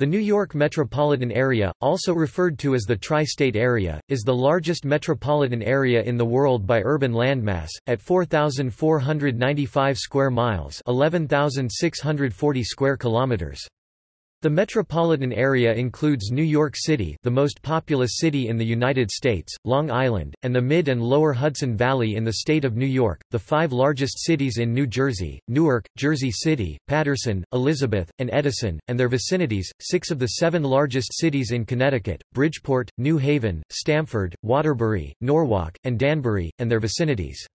The New York metropolitan area, also referred to as the Tri-State Area, is the largest metropolitan area in the world by urban landmass, at 4,495 square miles 11,640 square kilometers. The metropolitan area includes New York City the most populous city in the United States, Long Island, and the Mid- and Lower Hudson Valley in the state of New York, the five largest cities in New Jersey, Newark, Jersey City, Paterson, Elizabeth, and Edison, and their vicinities, six of the seven largest cities in Connecticut, Bridgeport, New Haven, Stamford, Waterbury, Norwalk, and Danbury, and their vicinities.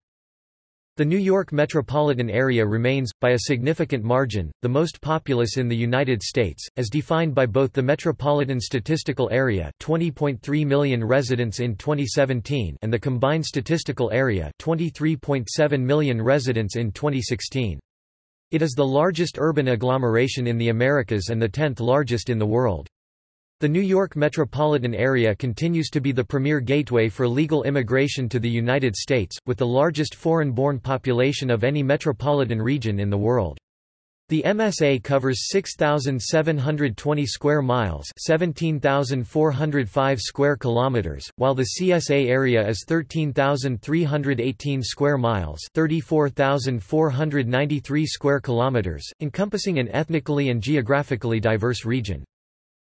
The New York metropolitan area remains, by a significant margin, the most populous in the United States, as defined by both the Metropolitan Statistical Area 20.3 million residents in 2017 and the Combined Statistical Area 23.7 million residents in 2016. It is the largest urban agglomeration in the Americas and the tenth largest in the world. The New York metropolitan area continues to be the premier gateway for legal immigration to the United States, with the largest foreign-born population of any metropolitan region in the world. The MSA covers 6,720 square miles 17,405 square kilometers, while the CSA area is 13,318 square miles 34,493 square kilometers, encompassing an ethnically and geographically diverse region.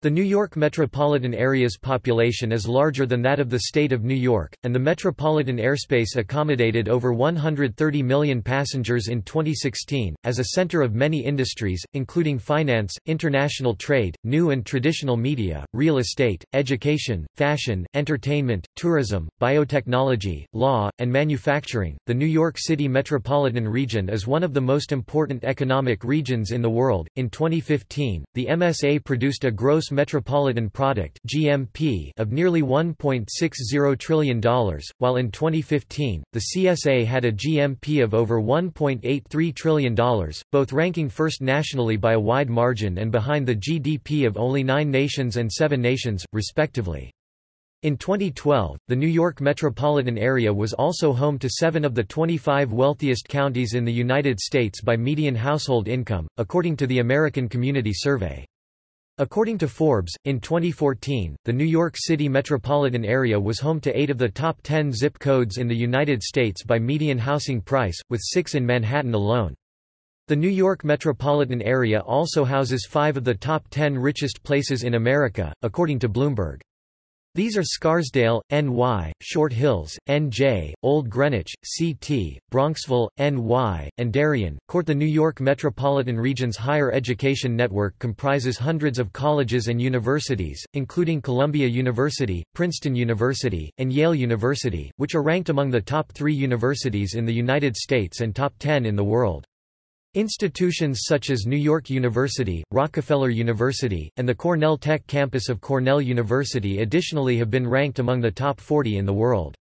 The New York metropolitan area's population is larger than that of the state of New York, and the metropolitan airspace accommodated over 130 million passengers in 2016. As a center of many industries, including finance, international trade, new and traditional media, real estate, education, fashion, entertainment, tourism, biotechnology, law, and manufacturing, the New York City metropolitan region is one of the most important economic regions in the world. In 2015, the MSA produced a gross metropolitan product (GMP) of nearly $1.60 trillion, while in 2015, the CSA had a GMP of over $1.83 trillion, both ranking first nationally by a wide margin and behind the GDP of only nine nations and seven nations, respectively. In 2012, the New York metropolitan area was also home to seven of the 25 wealthiest counties in the United States by median household income, according to the American Community Survey. According to Forbes, in 2014, the New York City metropolitan area was home to eight of the top 10 zip codes in the United States by median housing price, with six in Manhattan alone. The New York metropolitan area also houses five of the top 10 richest places in America, according to Bloomberg. These are Scarsdale, NY, Short Hills, NJ, Old Greenwich, CT, Bronxville, NY, and Darien. Court The New York metropolitan region's higher education network comprises hundreds of colleges and universities, including Columbia University, Princeton University, and Yale University, which are ranked among the top three universities in the United States and top ten in the world. Institutions such as New York University, Rockefeller University, and the Cornell Tech campus of Cornell University additionally have been ranked among the top 40 in the world.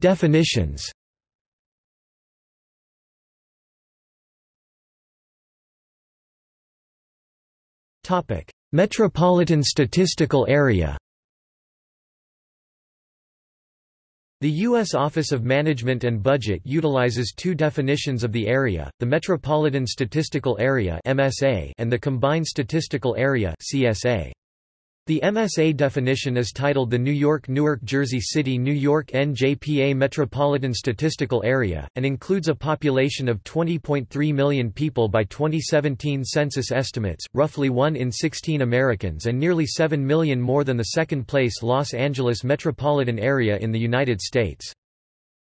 Definitions Metropolitan Statistical Area The U.S. Office of Management and Budget utilizes two definitions of the area, the Metropolitan Statistical Area and the Combined Statistical Area the MSA definition is titled the New York-Newark Jersey City New York NJPA Metropolitan Statistical Area, and includes a population of 20.3 million people by 2017 census estimates, roughly 1 in 16 Americans and nearly 7 million more than the second-place Los Angeles metropolitan area in the United States.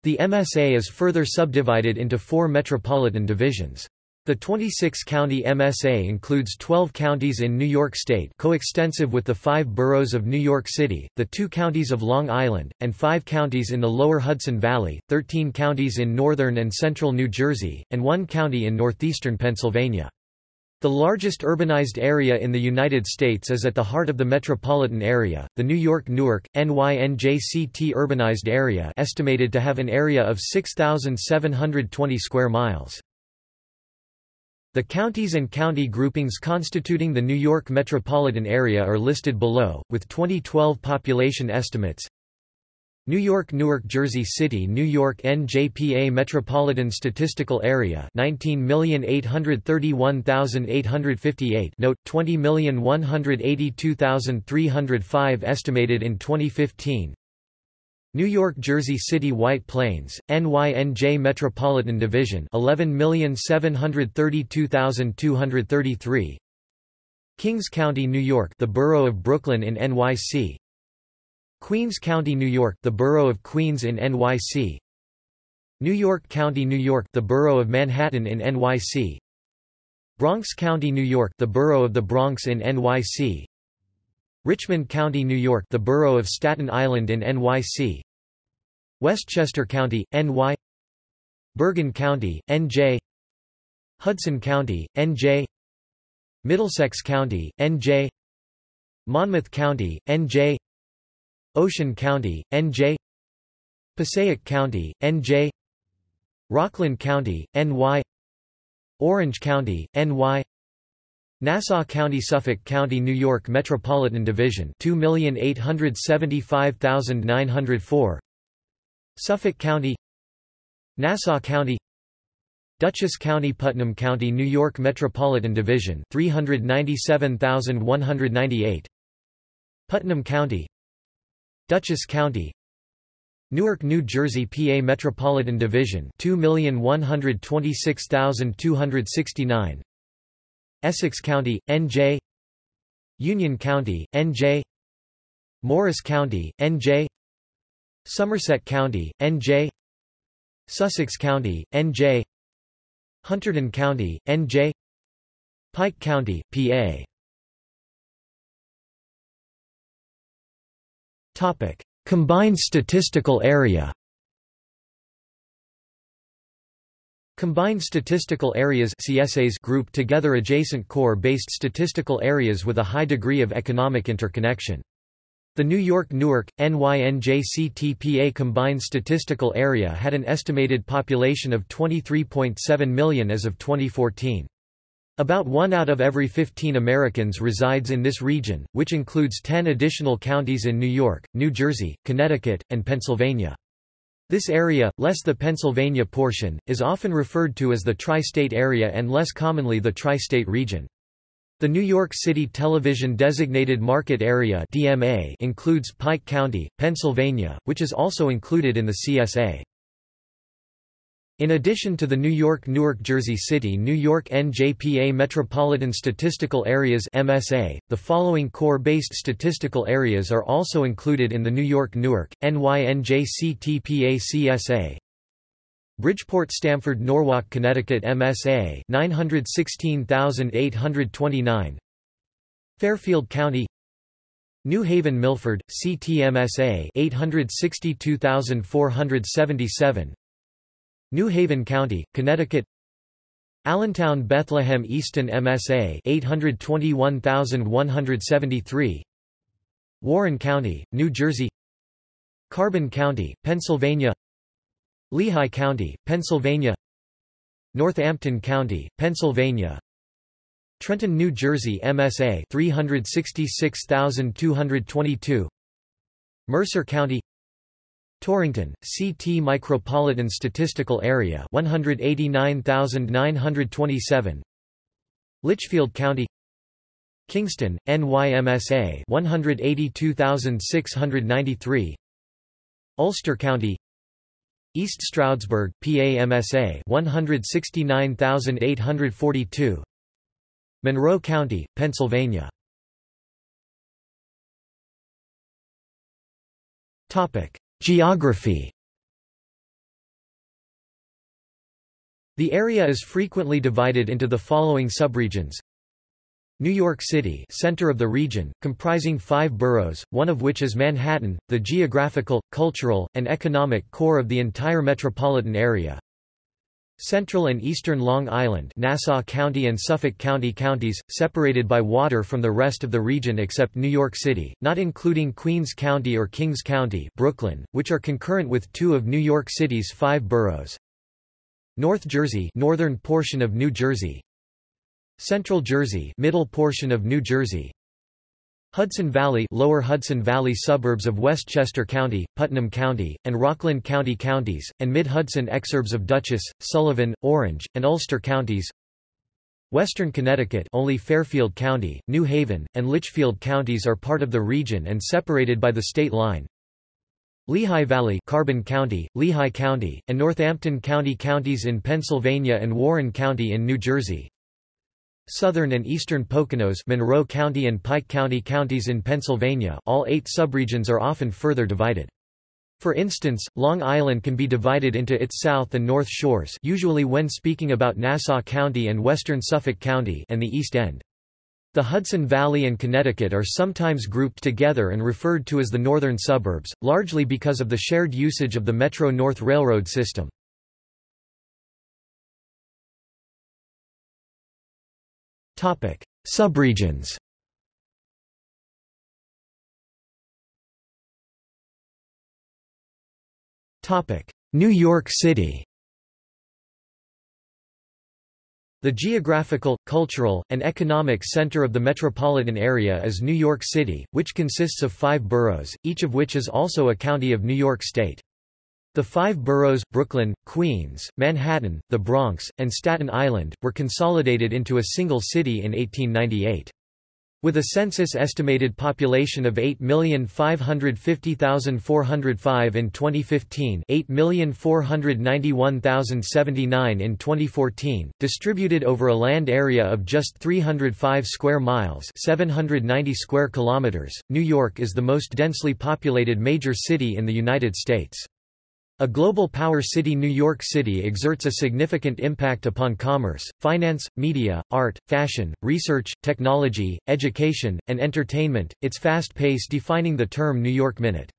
The MSA is further subdivided into four metropolitan divisions. The 26-county MSA includes 12 counties in New York State coextensive with the five boroughs of New York City, the two counties of Long Island, and five counties in the lower Hudson Valley, 13 counties in northern and central New Jersey, and one county in northeastern Pennsylvania. The largest urbanized area in the United States is at the heart of the metropolitan area, the New York-Newark, NYNJCT urbanized area estimated to have an area of 6,720 square miles. The counties and county groupings constituting the New York metropolitan area are listed below, with 2012 population estimates. New York Newark Jersey City New York NJPA Metropolitan Statistical Area 19,831,858 Note 20,182,305 estimated in 2015 New York Jersey City White Plains, NYNJ Metropolitan Division 11,732,233 Kings County, New York the borough of Brooklyn in NYC Queens County, New York, the borough of Queens in NYC. New York County, New York, the borough of Manhattan in NYC. Bronx County, New York, the borough of the Bronx in NYC. Richmond County, New York, the borough of Staten Island in NYC. Westchester County, NY. Bergen County, NJ. Hudson County, NJ. Middlesex County, NJ. Monmouth County, NJ. Ocean County, NJ Passaic County, NJ Rockland County, NY Orange County, NY Nassau County Suffolk County New York Metropolitan Division 2,875,904 Suffolk County Nassau County Dutchess County Putnam County New York Metropolitan Division 397,198 Putnam County Dutchess County Newark, New Jersey PA Metropolitan Division 2,126,269 Essex County, NJ Union County, NJ Morris County, NJ Somerset County, NJ Sussex County, NJ Hunterdon County, NJ Pike County, PA Topic: Combined statistical area. Combined statistical areas CSAs group together adjacent core-based statistical areas with a high degree of economic interconnection. The New York-Newark, NYNJCTPA combined statistical area had an estimated population of 23.7 million as of 2014. About one out of every 15 Americans resides in this region, which includes 10 additional counties in New York, New Jersey, Connecticut, and Pennsylvania. This area, less the Pennsylvania portion, is often referred to as the tri-state area and less commonly the tri-state region. The New York City Television Designated Market Area DMA includes Pike County, Pennsylvania, which is also included in the CSA. In addition to the New York Newark Jersey City New York NJPA Metropolitan Statistical Areas MSA, the following core-based statistical areas are also included in the New York Newark, NYNJCTPA CSA. Bridgeport Stamford Norwalk Connecticut MSA 916,829 Fairfield County New Haven Milford, CTMSA 862,477 New Haven County, Connecticut. Allentown Bethlehem Easton MSA 821173 Warren County, New Jersey. Carbon County, Pennsylvania. Lehigh County, Pennsylvania. Northampton County, Pennsylvania. Trenton, New Jersey MSA 366222 Mercer County Torrington, CT Micropolitan Statistical Area 189,927 Litchfield County Kingston, NYMSA 182,693 Ulster County East Stroudsburg, PAMSA 169,842 Monroe County, Pennsylvania. Topic Geography The area is frequently divided into the following subregions. New York City center of the region, comprising five boroughs, one of which is Manhattan, the geographical, cultural, and economic core of the entire metropolitan area. Central and eastern Long Island Nassau County and Suffolk County counties, separated by water from the rest of the region except New York City, not including Queens County or Kings County Brooklyn, which are concurrent with two of New York City's five boroughs. North Jersey northern portion of New Jersey Central Jersey middle portion of New Jersey Hudson Valley Lower Hudson Valley suburbs of Westchester County, Putnam County, and Rockland County counties, and Mid-Hudson exurbs of Dutchess, Sullivan, Orange, and Ulster counties. Western Connecticut only Fairfield County, New Haven, and Litchfield counties are part of the region and separated by the state line. Lehigh Valley Carbon County, Lehigh County, and Northampton County counties in Pennsylvania and Warren County in New Jersey Southern and eastern Poconos Monroe County and Pike County counties in Pennsylvania all eight subregions are often further divided. For instance, Long Island can be divided into its south and north shores usually when speaking about Nassau County and western Suffolk County and the East End. The Hudson Valley and Connecticut are sometimes grouped together and referred to as the northern suburbs, largely because of the shared usage of the Metro-North Railroad system. Subregions. New York City. The geographical, cultural, and economic center of the metropolitan area is New York City, which consists of five boroughs, each of which is also a county of New York State. The five boroughs, Brooklyn, Queens, Manhattan, the Bronx, and Staten Island, were consolidated into a single city in 1898. With a census-estimated population of 8,550,405 in 2015 8,491,079 in 2014, distributed over a land area of just 305 square miles 790 square kilometers, New York is the most densely populated major city in the United States. A global power city New York City exerts a significant impact upon commerce, finance, media, art, fashion, research, technology, education, and entertainment, its fast pace defining the term New York Minute.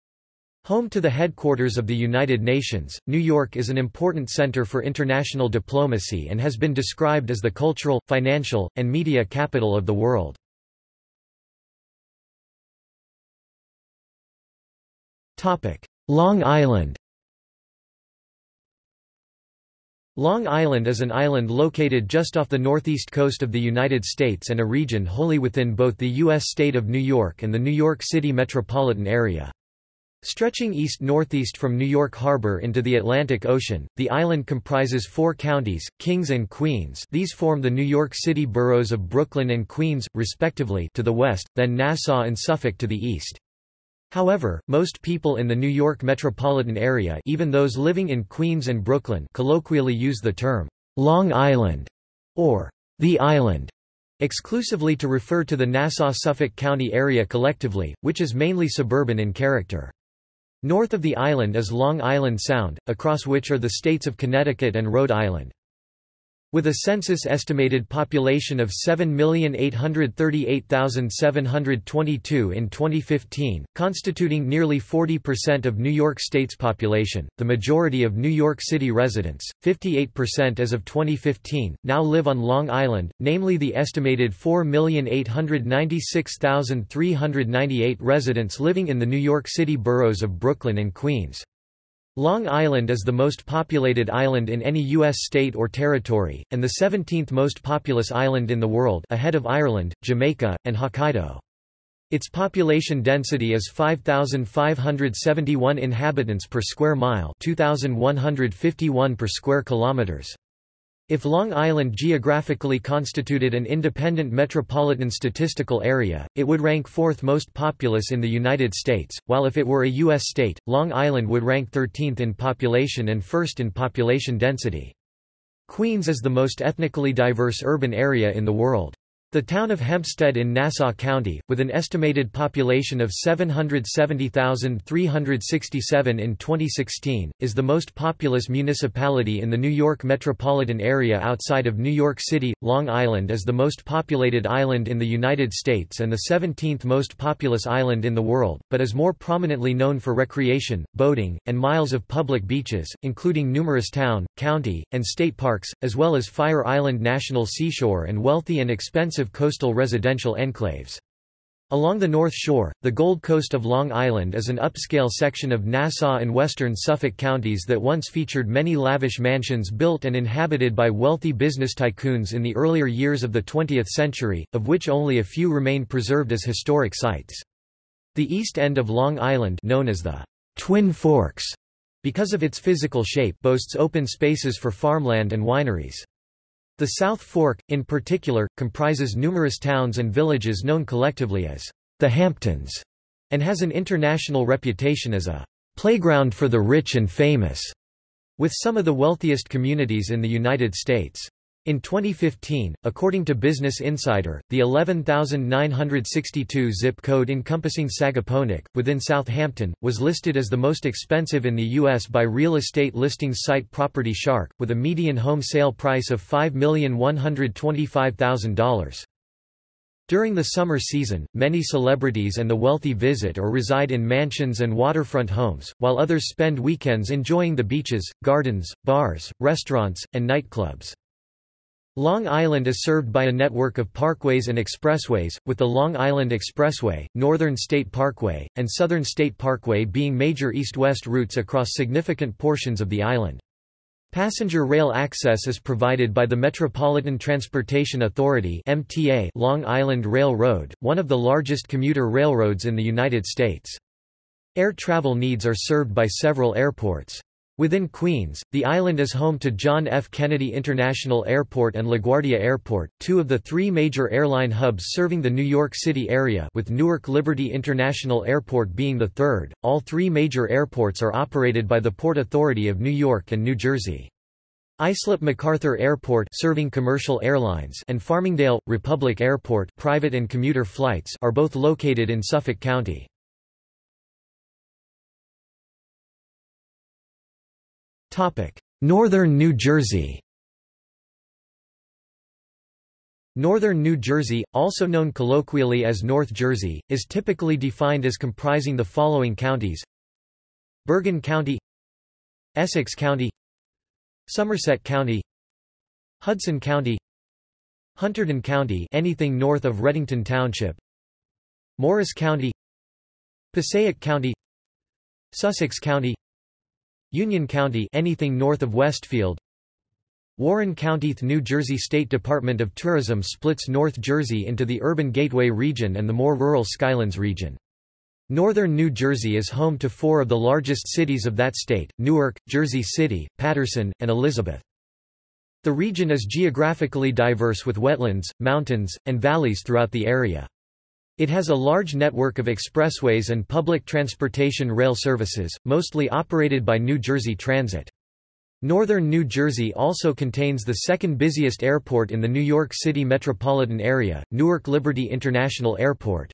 Home to the headquarters of the United Nations, New York is an important center for international diplomacy and has been described as the cultural, financial, and media capital of the world. Long Island Long Island is an island located just off the northeast coast of the United States and a region wholly within both the U.S. state of New York and the New York City metropolitan area. Stretching east-northeast from New York Harbor into the Atlantic Ocean, the island comprises four counties, Kings and Queens these form the New York City boroughs of Brooklyn and Queens, respectively to the west, then Nassau and Suffolk to the east. However, most people in the New York metropolitan area even those living in Queens and Brooklyn colloquially use the term, Long Island, or the Island, exclusively to refer to the Nassau-Suffolk County area collectively, which is mainly suburban in character. North of the island is Long Island Sound, across which are the states of Connecticut and Rhode Island. With a census-estimated population of 7,838,722 in 2015, constituting nearly 40% of New York State's population, the majority of New York City residents, 58% as of 2015, now live on Long Island, namely the estimated 4,896,398 residents living in the New York City boroughs of Brooklyn and Queens. Long Island is the most populated island in any U.S. state or territory, and the 17th most populous island in the world ahead of Ireland, Jamaica, and Hokkaido. Its population density is 5,571 inhabitants per square mile 2,151 per square kilometers. If Long Island geographically constituted an independent metropolitan statistical area, it would rank fourth most populous in the United States, while if it were a U.S. state, Long Island would rank 13th in population and first in population density. Queens is the most ethnically diverse urban area in the world. The town of Hempstead in Nassau County, with an estimated population of 770,367 in 2016, is the most populous municipality in the New York metropolitan area outside of New York City. Long Island is the most populated island in the United States and the 17th most populous island in the world, but is more prominently known for recreation, boating, and miles of public beaches, including numerous town, county, and state parks, as well as Fire Island National Seashore and wealthy and expensive coastal residential enclaves. Along the North Shore, the Gold Coast of Long Island is an upscale section of Nassau and western Suffolk counties that once featured many lavish mansions built and inhabited by wealthy business tycoons in the earlier years of the 20th century, of which only a few remain preserved as historic sites. The east end of Long Island known as the Twin Forks, because of its physical shape boasts open spaces for farmland and wineries. The South Fork, in particular, comprises numerous towns and villages known collectively as the Hamptons, and has an international reputation as a playground for the rich and famous, with some of the wealthiest communities in the United States. In 2015, according to Business Insider, the 11,962 zip code encompassing Sagaponack, within Southampton, was listed as the most expensive in the U.S. by real estate listings site Property Shark, with a median home sale price of $5,125,000. During the summer season, many celebrities and the wealthy visit or reside in mansions and waterfront homes, while others spend weekends enjoying the beaches, gardens, bars, restaurants, and nightclubs. Long Island is served by a network of parkways and expressways, with the Long Island Expressway, Northern State Parkway, and Southern State Parkway being major east-west routes across significant portions of the island. Passenger rail access is provided by the Metropolitan Transportation Authority MTA Long Island Railroad, one of the largest commuter railroads in the United States. Air travel needs are served by several airports. Within Queens, the island is home to John F. Kennedy International Airport and LaGuardia Airport, two of the three major airline hubs serving the New York City area with Newark Liberty International Airport being the third. All three major airports are operated by the Port Authority of New York and New Jersey. Islip MacArthur Airport serving commercial airlines and Farmingdale, Republic Airport private and commuter flights are both located in Suffolk County. Northern New Jersey Northern New Jersey, also known colloquially as North Jersey, is typically defined as comprising the following counties. Bergen County Essex County Somerset County Hudson County Hunterdon County anything north of Readington Township Morris County Passaic County Sussex County Union County anything north of Westfield Warren County New Jersey State Department of Tourism splits North Jersey into the urban Gateway region and the more rural Skylands region. Northern New Jersey is home to four of the largest cities of that state, Newark, Jersey City, Paterson, and Elizabeth. The region is geographically diverse with wetlands, mountains, and valleys throughout the area. It has a large network of expressways and public transportation rail services, mostly operated by New Jersey Transit. Northern New Jersey also contains the second busiest airport in the New York City metropolitan area, Newark Liberty International Airport.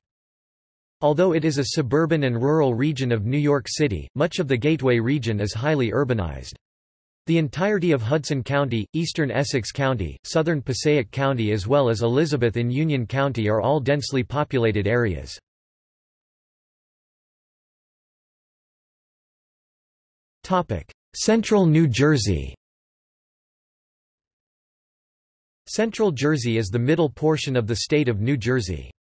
Although it is a suburban and rural region of New York City, much of the Gateway region is highly urbanized. The entirety of Hudson County, eastern Essex County, southern Passaic County as well as Elizabeth in Union County are all densely populated areas. Central New Jersey Central Jersey is the middle portion of the state of New Jersey.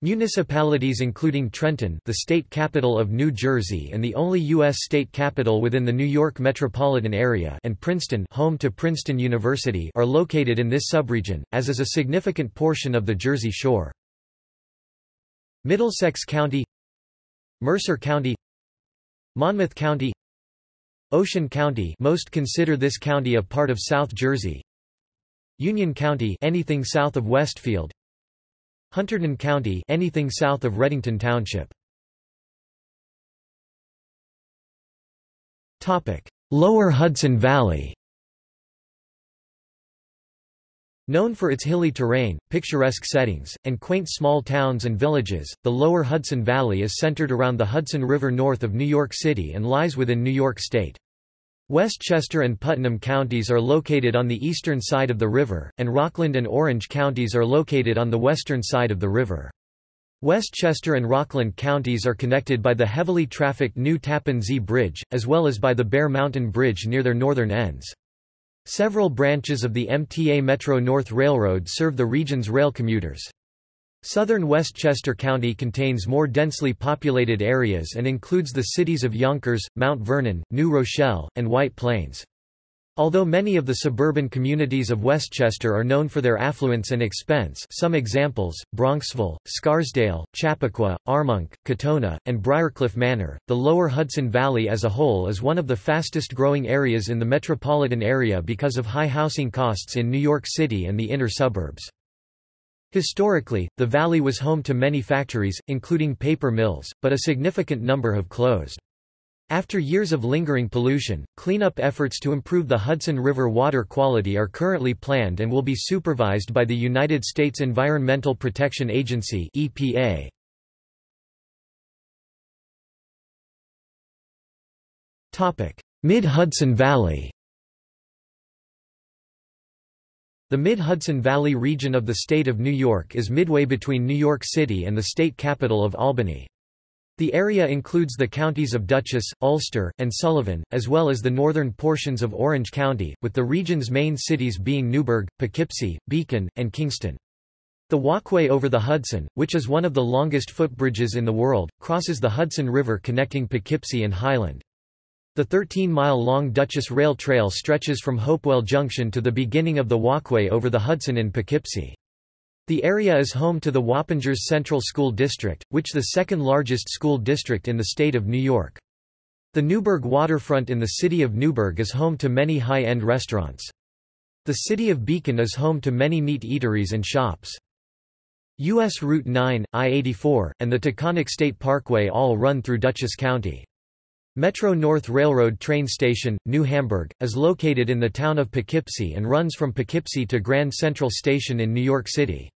Municipalities including Trenton the state capital of New Jersey and the only U.S. state capital within the New York metropolitan area and Princeton home to Princeton University are located in this subregion, as is a significant portion of the Jersey Shore. Middlesex County Mercer County Monmouth County Ocean County most consider this county a part of South Jersey Union County anything south of Westfield Hunterdon County anything south of Readington Township. Lower Hudson Valley Known for its hilly terrain, picturesque settings, and quaint small towns and villages, the lower Hudson Valley is centered around the Hudson River north of New York City and lies within New York State. Westchester and Putnam counties are located on the eastern side of the river, and Rockland and Orange counties are located on the western side of the river. Westchester and Rockland counties are connected by the heavily trafficked New Tappan Zee Bridge, as well as by the Bear Mountain Bridge near their northern ends. Several branches of the MTA Metro North Railroad serve the region's rail commuters. Southern Westchester County contains more densely populated areas and includes the cities of Yonkers, Mount Vernon, New Rochelle, and White Plains. Although many of the suburban communities of Westchester are known for their affluence and expense some examples, Bronxville, Scarsdale, Chappaqua, Armonk, Katonah, and Briarcliff Manor, the lower Hudson Valley as a whole is one of the fastest growing areas in the metropolitan area because of high housing costs in New York City and the inner suburbs. Historically, the valley was home to many factories, including paper mills, but a significant number have closed. After years of lingering pollution, cleanup efforts to improve the Hudson River water quality are currently planned and will be supervised by the United States Environmental Protection Agency EPA. Mid-Hudson Valley The Mid-Hudson Valley region of the state of New York is midway between New York City and the state capital of Albany. The area includes the counties of Dutchess, Ulster, and Sullivan, as well as the northern portions of Orange County, with the region's main cities being Newburgh, Poughkeepsie, Beacon, and Kingston. The walkway over the Hudson, which is one of the longest footbridges in the world, crosses the Hudson River connecting Poughkeepsie and Highland. The 13-mile-long Dutchess Rail Trail stretches from Hopewell Junction to the beginning of the walkway over the Hudson in Poughkeepsie. The area is home to the Wappingers Central School District, which is the second largest school district in the state of New York. The Newburgh waterfront in the city of Newburgh is home to many high-end restaurants. The city of Beacon is home to many meat eateries and shops. U.S. Route 9, I-84, and the Taconic State Parkway all run through Dutchess County. Metro North Railroad train station, New Hamburg, is located in the town of Poughkeepsie and runs from Poughkeepsie to Grand Central Station in New York City.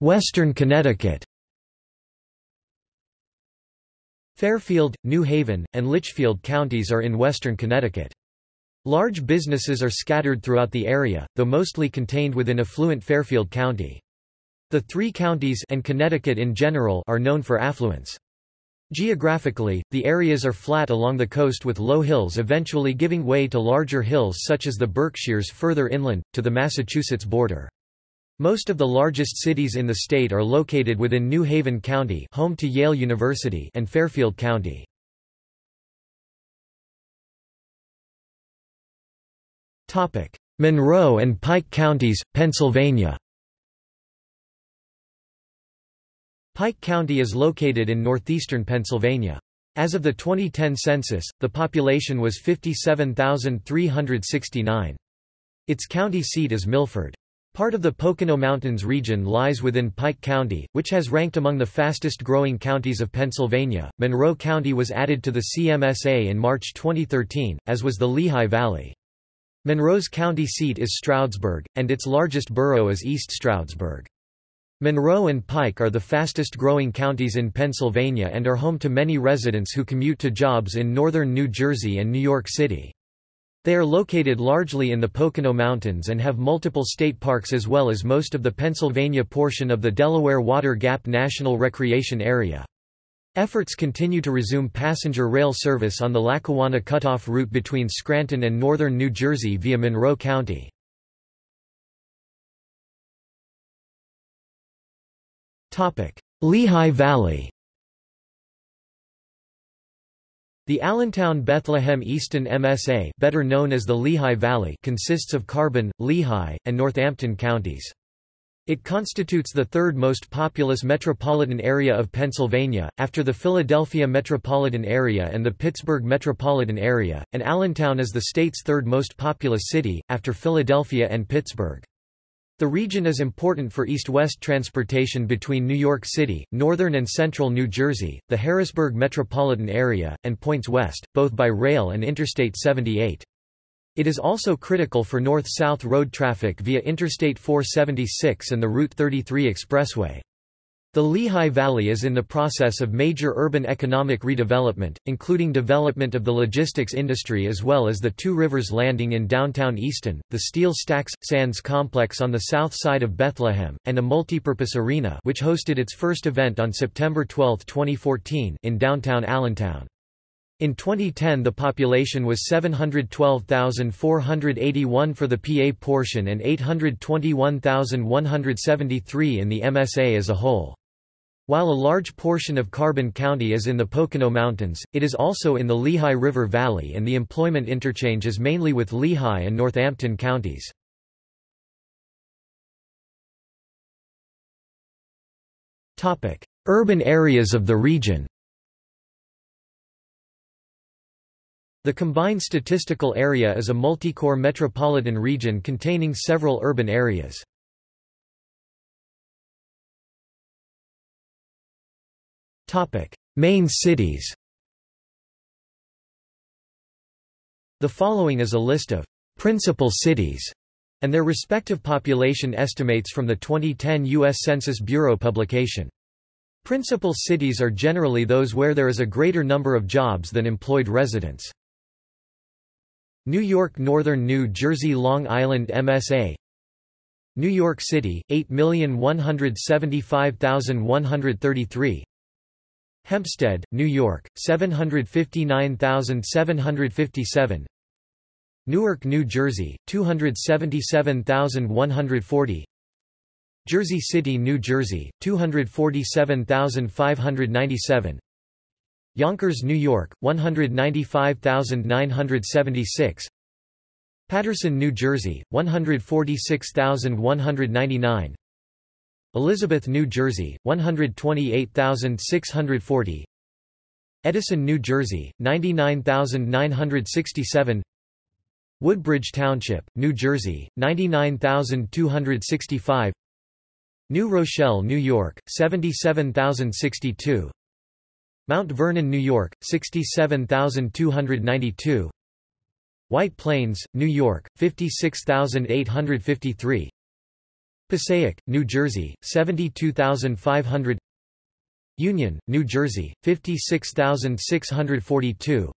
Western Connecticut Fairfield, New Haven, and Litchfield counties are in western Connecticut. Large businesses are scattered throughout the area, though mostly contained within affluent Fairfield County. The three counties and Connecticut in general are known for affluence. Geographically, the areas are flat along the coast with low hills eventually giving way to larger hills such as the Berkshires further inland, to the Massachusetts border. Most of the largest cities in the state are located within New Haven County home to Yale University and Fairfield County. Monroe and Pike counties, Pennsylvania Pike County is located in northeastern Pennsylvania. As of the 2010 census, the population was 57,369. Its county seat is Milford. Part of the Pocono Mountains region lies within Pike County, which has ranked among the fastest growing counties of Pennsylvania. Monroe County was added to the CMSA in March 2013, as was the Lehigh Valley. Monroe's county seat is Stroudsburg, and its largest borough is East Stroudsburg. Monroe and Pike are the fastest growing counties in Pennsylvania and are home to many residents who commute to jobs in northern New Jersey and New York City. They are located largely in the Pocono Mountains and have multiple state parks as well as most of the Pennsylvania portion of the Delaware Water Gap National Recreation Area. Efforts continue to resume passenger rail service on the Lackawanna Cutoff route between Scranton and northern New Jersey via Monroe County. Lehigh Valley The Allentown-Bethlehem-Easton MSA better known as the Lehigh Valley consists of Carbon, Lehigh, and Northampton counties. It constitutes the third most populous metropolitan area of Pennsylvania, after the Philadelphia metropolitan area and the Pittsburgh metropolitan area, and Allentown is the state's third most populous city, after Philadelphia and Pittsburgh. The region is important for east-west transportation between New York City, northern and central New Jersey, the Harrisburg metropolitan area, and points west, both by rail and Interstate 78. It is also critical for north-south road traffic via Interstate 476 and the Route 33 expressway. The Lehigh Valley is in the process of major urban economic redevelopment, including development of the logistics industry as well as the Two Rivers Landing in downtown Easton, the Steel Stacks – Sands complex on the south side of Bethlehem, and a multipurpose arena which hosted its first event on September 12, 2014 in downtown Allentown. In 2010 the population was 712,481 for the PA portion and 821,173 in the MSA as a whole. While a large portion of Carbon County is in the Pocono Mountains, it is also in the Lehigh River Valley and the employment interchange is mainly with Lehigh and Northampton counties. Urban areas of the region The combined statistical area is a multi-core metropolitan region containing several urban areas. Main cities The following is a list of «principal cities» and their respective population estimates from the 2010 U.S. Census Bureau publication. Principal cities are generally those where there is a greater number of jobs than employed residents. New York Northern New Jersey Long Island MSA New York City 8,175,133 Hempstead, New York 759,757 Newark, New Jersey 277,140 Jersey City, New Jersey 247,597 Yonkers, New York, 195,976 Paterson, New Jersey, 146,199 Elizabeth, New Jersey, 128,640 Edison, New Jersey, 99,967 Woodbridge Township, New Jersey, 99,265 New Rochelle, New York, 77,062 Mount Vernon, New York, 67,292 White Plains, New York, 56,853 Passaic, New Jersey, 72,500 Union, New Jersey, 56,642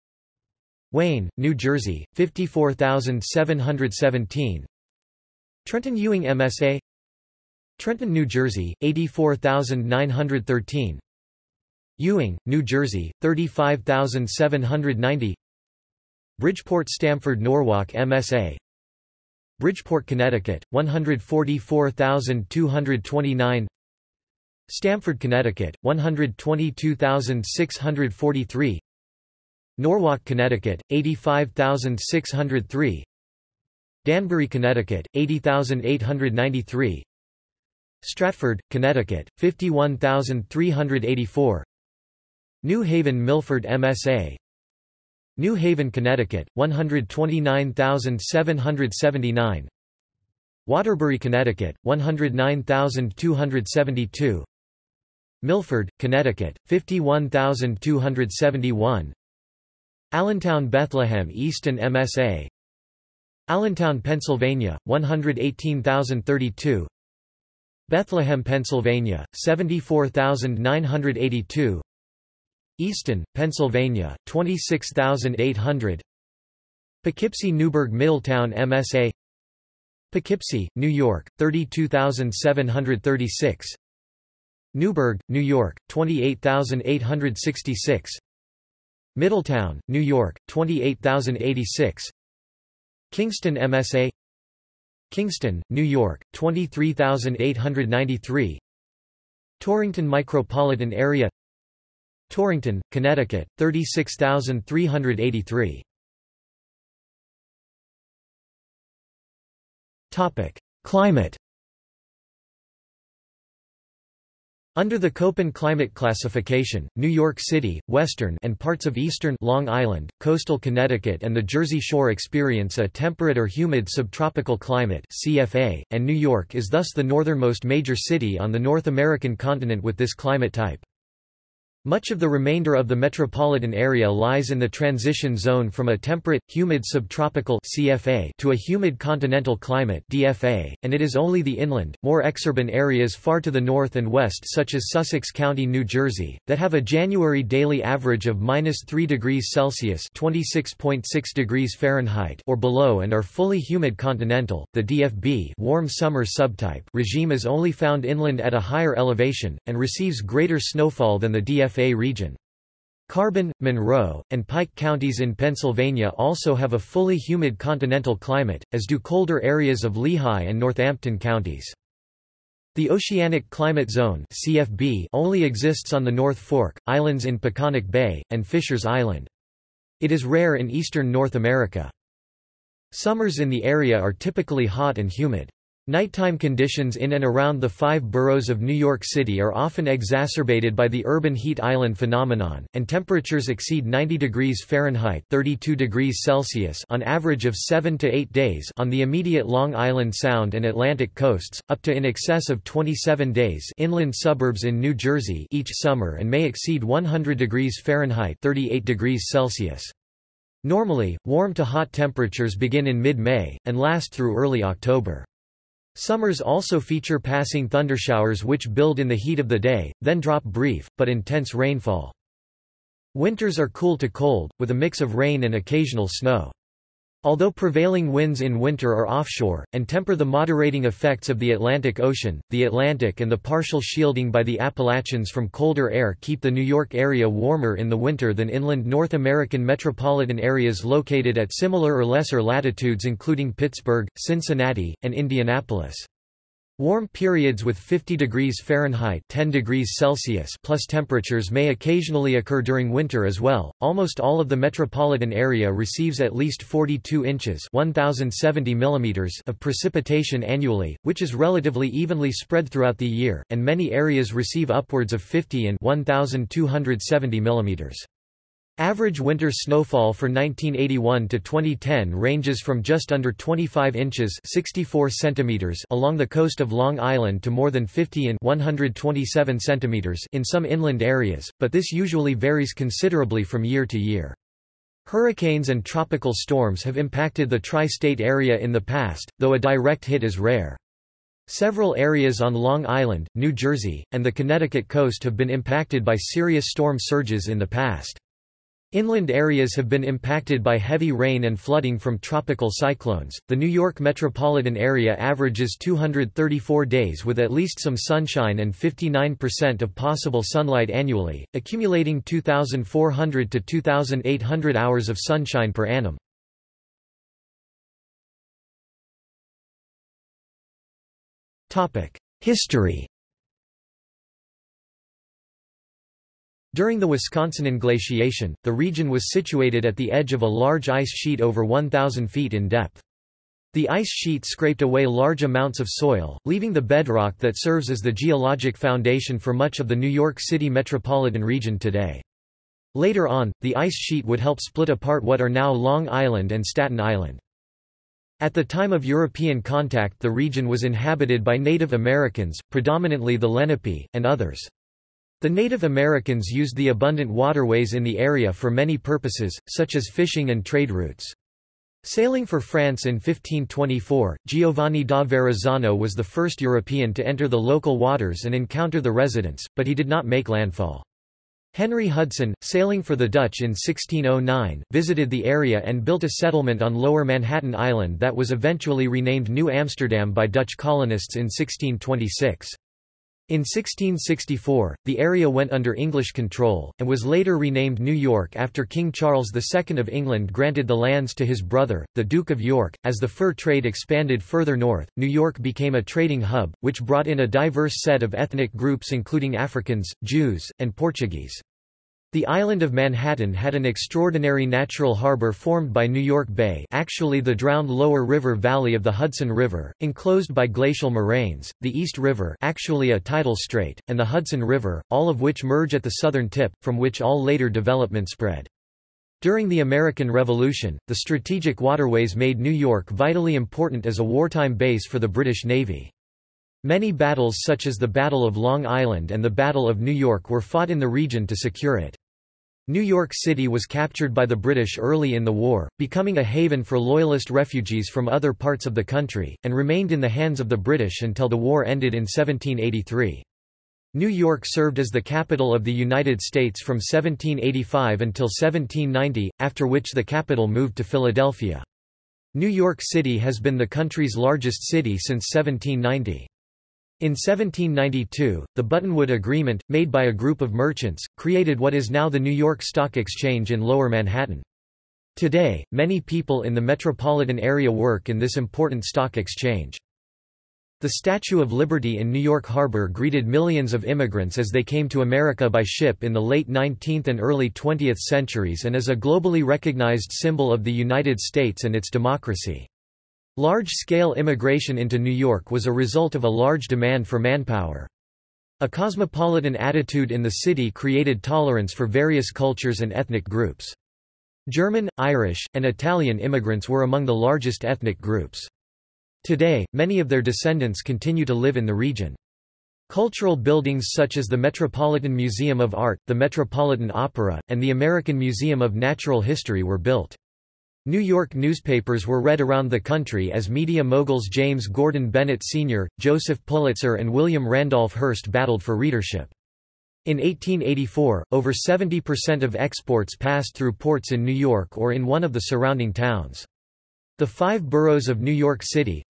Wayne, New Jersey, 54,717 Trenton Ewing MSA Trenton, New Jersey, 84,913 Ewing, New Jersey, 35790 Bridgeport Stamford Norwalk MSA Bridgeport, Connecticut, 144,229 Stamford, Connecticut, 122,643 Norwalk, Connecticut, 85,603 Danbury, Connecticut, 80,893 Stratford, Connecticut, 51,384 New Haven Milford MSA New Haven, Connecticut, 129,779 Waterbury, Connecticut, 109,272 Milford, Connecticut, 51,271 Allentown Bethlehem Easton MSA Allentown, Pennsylvania, 118,032 Bethlehem, Pennsylvania, 74,982 Easton, Pennsylvania, 26,800 Poughkeepsie Newburgh Middletown MSA Poughkeepsie, New York, 32,736 Newburgh, New York, 28,866 Middletown, New York, 28,086 Kingston MSA Kingston, New York, 23,893 Torrington Micropolitan Area Torrington, Connecticut, 36,383. Topic: Climate. Under the Köppen climate classification, New York City, western and parts of eastern Long Island, coastal Connecticut and the Jersey Shore experience a temperate or humid subtropical climate CFA, and New York is thus the northernmost major city on the North American continent with this climate type. Much of the remainder of the metropolitan area lies in the transition zone from a temperate, humid subtropical CFA to a humid continental climate DFA, and it is only the inland, more exurban areas far to the north and west such as Sussex County, New Jersey, that have a January daily average of minus 3 degrees Celsius (26.6 degrees Fahrenheit) or below and are fully humid continental. The DFB warm summer subtype regime is only found inland at a higher elevation, and receives greater snowfall than the DFA region. Carbon, Monroe, and Pike counties in Pennsylvania also have a fully humid continental climate, as do colder areas of Lehigh and Northampton counties. The Oceanic Climate Zone CFB only exists on the North Fork, islands in Peconic Bay, and Fishers Island. It is rare in eastern North America. Summers in the area are typically hot and humid. Nighttime conditions in and around the five boroughs of New York City are often exacerbated by the urban heat island phenomenon, and temperatures exceed 90 degrees Fahrenheit 32 degrees Celsius on average of 7 to 8 days on the immediate Long Island Sound and Atlantic coasts, up to in excess of 27 days inland suburbs in New Jersey each summer and may exceed 100 degrees Fahrenheit 38 degrees Celsius. Normally, warm to hot temperatures begin in mid-May, and last through early October. Summers also feature passing thundershowers which build in the heat of the day, then drop brief, but intense rainfall. Winters are cool to cold, with a mix of rain and occasional snow. Although prevailing winds in winter are offshore, and temper the moderating effects of the Atlantic Ocean, the Atlantic and the partial shielding by the Appalachians from colder air keep the New York area warmer in the winter than inland North American metropolitan areas located at similar or lesser latitudes including Pittsburgh, Cincinnati, and Indianapolis. Warm periods with 50 degrees Fahrenheit 10 degrees Celsius plus temperatures may occasionally occur during winter as well. Almost all of the metropolitan area receives at least 42 inches 1070 millimeters of precipitation annually, which is relatively evenly spread throughout the year, and many areas receive upwards of 50 and 1270 millimeters. Average winter snowfall for 1981 to 2010 ranges from just under 25 inches 64 centimeters along the coast of Long Island to more than 50 and 127 centimeters in some inland areas, but this usually varies considerably from year to year. Hurricanes and tropical storms have impacted the tri-state area in the past, though a direct hit is rare. Several areas on Long Island, New Jersey, and the Connecticut coast have been impacted by serious storm surges in the past. Inland areas have been impacted by heavy rain and flooding from tropical cyclones. The New York metropolitan area averages 234 days with at least some sunshine and 59% of possible sunlight annually, accumulating 2,400 to 2,800 hours of sunshine per annum. History During the Wisconsin glaciation, the region was situated at the edge of a large ice sheet over 1,000 feet in depth. The ice sheet scraped away large amounts of soil, leaving the bedrock that serves as the geologic foundation for much of the New York City metropolitan region today. Later on, the ice sheet would help split apart what are now Long Island and Staten Island. At the time of European contact the region was inhabited by Native Americans, predominantly the Lenape, and others. The Native Americans used the abundant waterways in the area for many purposes, such as fishing and trade routes. Sailing for France in 1524, Giovanni da Verrazzano was the first European to enter the local waters and encounter the residents, but he did not make landfall. Henry Hudson, sailing for the Dutch in 1609, visited the area and built a settlement on Lower Manhattan Island that was eventually renamed New Amsterdam by Dutch colonists in 1626. In 1664, the area went under English control, and was later renamed New York after King Charles II of England granted the lands to his brother, the Duke of York. As the fur trade expanded further north, New York became a trading hub, which brought in a diverse set of ethnic groups including Africans, Jews, and Portuguese. The island of Manhattan had an extraordinary natural harbor formed by New York Bay actually the drowned lower river valley of the Hudson River, enclosed by glacial moraines, the East River actually a tidal strait, and the Hudson River, all of which merge at the southern tip, from which all later development spread. During the American Revolution, the strategic waterways made New York vitally important as a wartime base for the British Navy. Many battles such as the Battle of Long Island and the Battle of New York were fought in the region to secure it. New York City was captured by the British early in the war, becoming a haven for Loyalist refugees from other parts of the country, and remained in the hands of the British until the war ended in 1783. New York served as the capital of the United States from 1785 until 1790, after which the capital moved to Philadelphia. New York City has been the country's largest city since 1790. In 1792, the Buttonwood Agreement, made by a group of merchants, created what is now the New York Stock Exchange in Lower Manhattan. Today, many people in the metropolitan area work in this important stock exchange. The Statue of Liberty in New York Harbor greeted millions of immigrants as they came to America by ship in the late 19th and early 20th centuries and is a globally recognized symbol of the United States and its democracy. Large-scale immigration into New York was a result of a large demand for manpower. A cosmopolitan attitude in the city created tolerance for various cultures and ethnic groups. German, Irish, and Italian immigrants were among the largest ethnic groups. Today, many of their descendants continue to live in the region. Cultural buildings such as the Metropolitan Museum of Art, the Metropolitan Opera, and the American Museum of Natural History were built. New York newspapers were read around the country as media moguls James Gordon Bennett Sr., Joseph Pulitzer and William Randolph Hearst battled for readership. In 1884, over 70% of exports passed through ports in New York or in one of the surrounding towns. The five boroughs of New York City,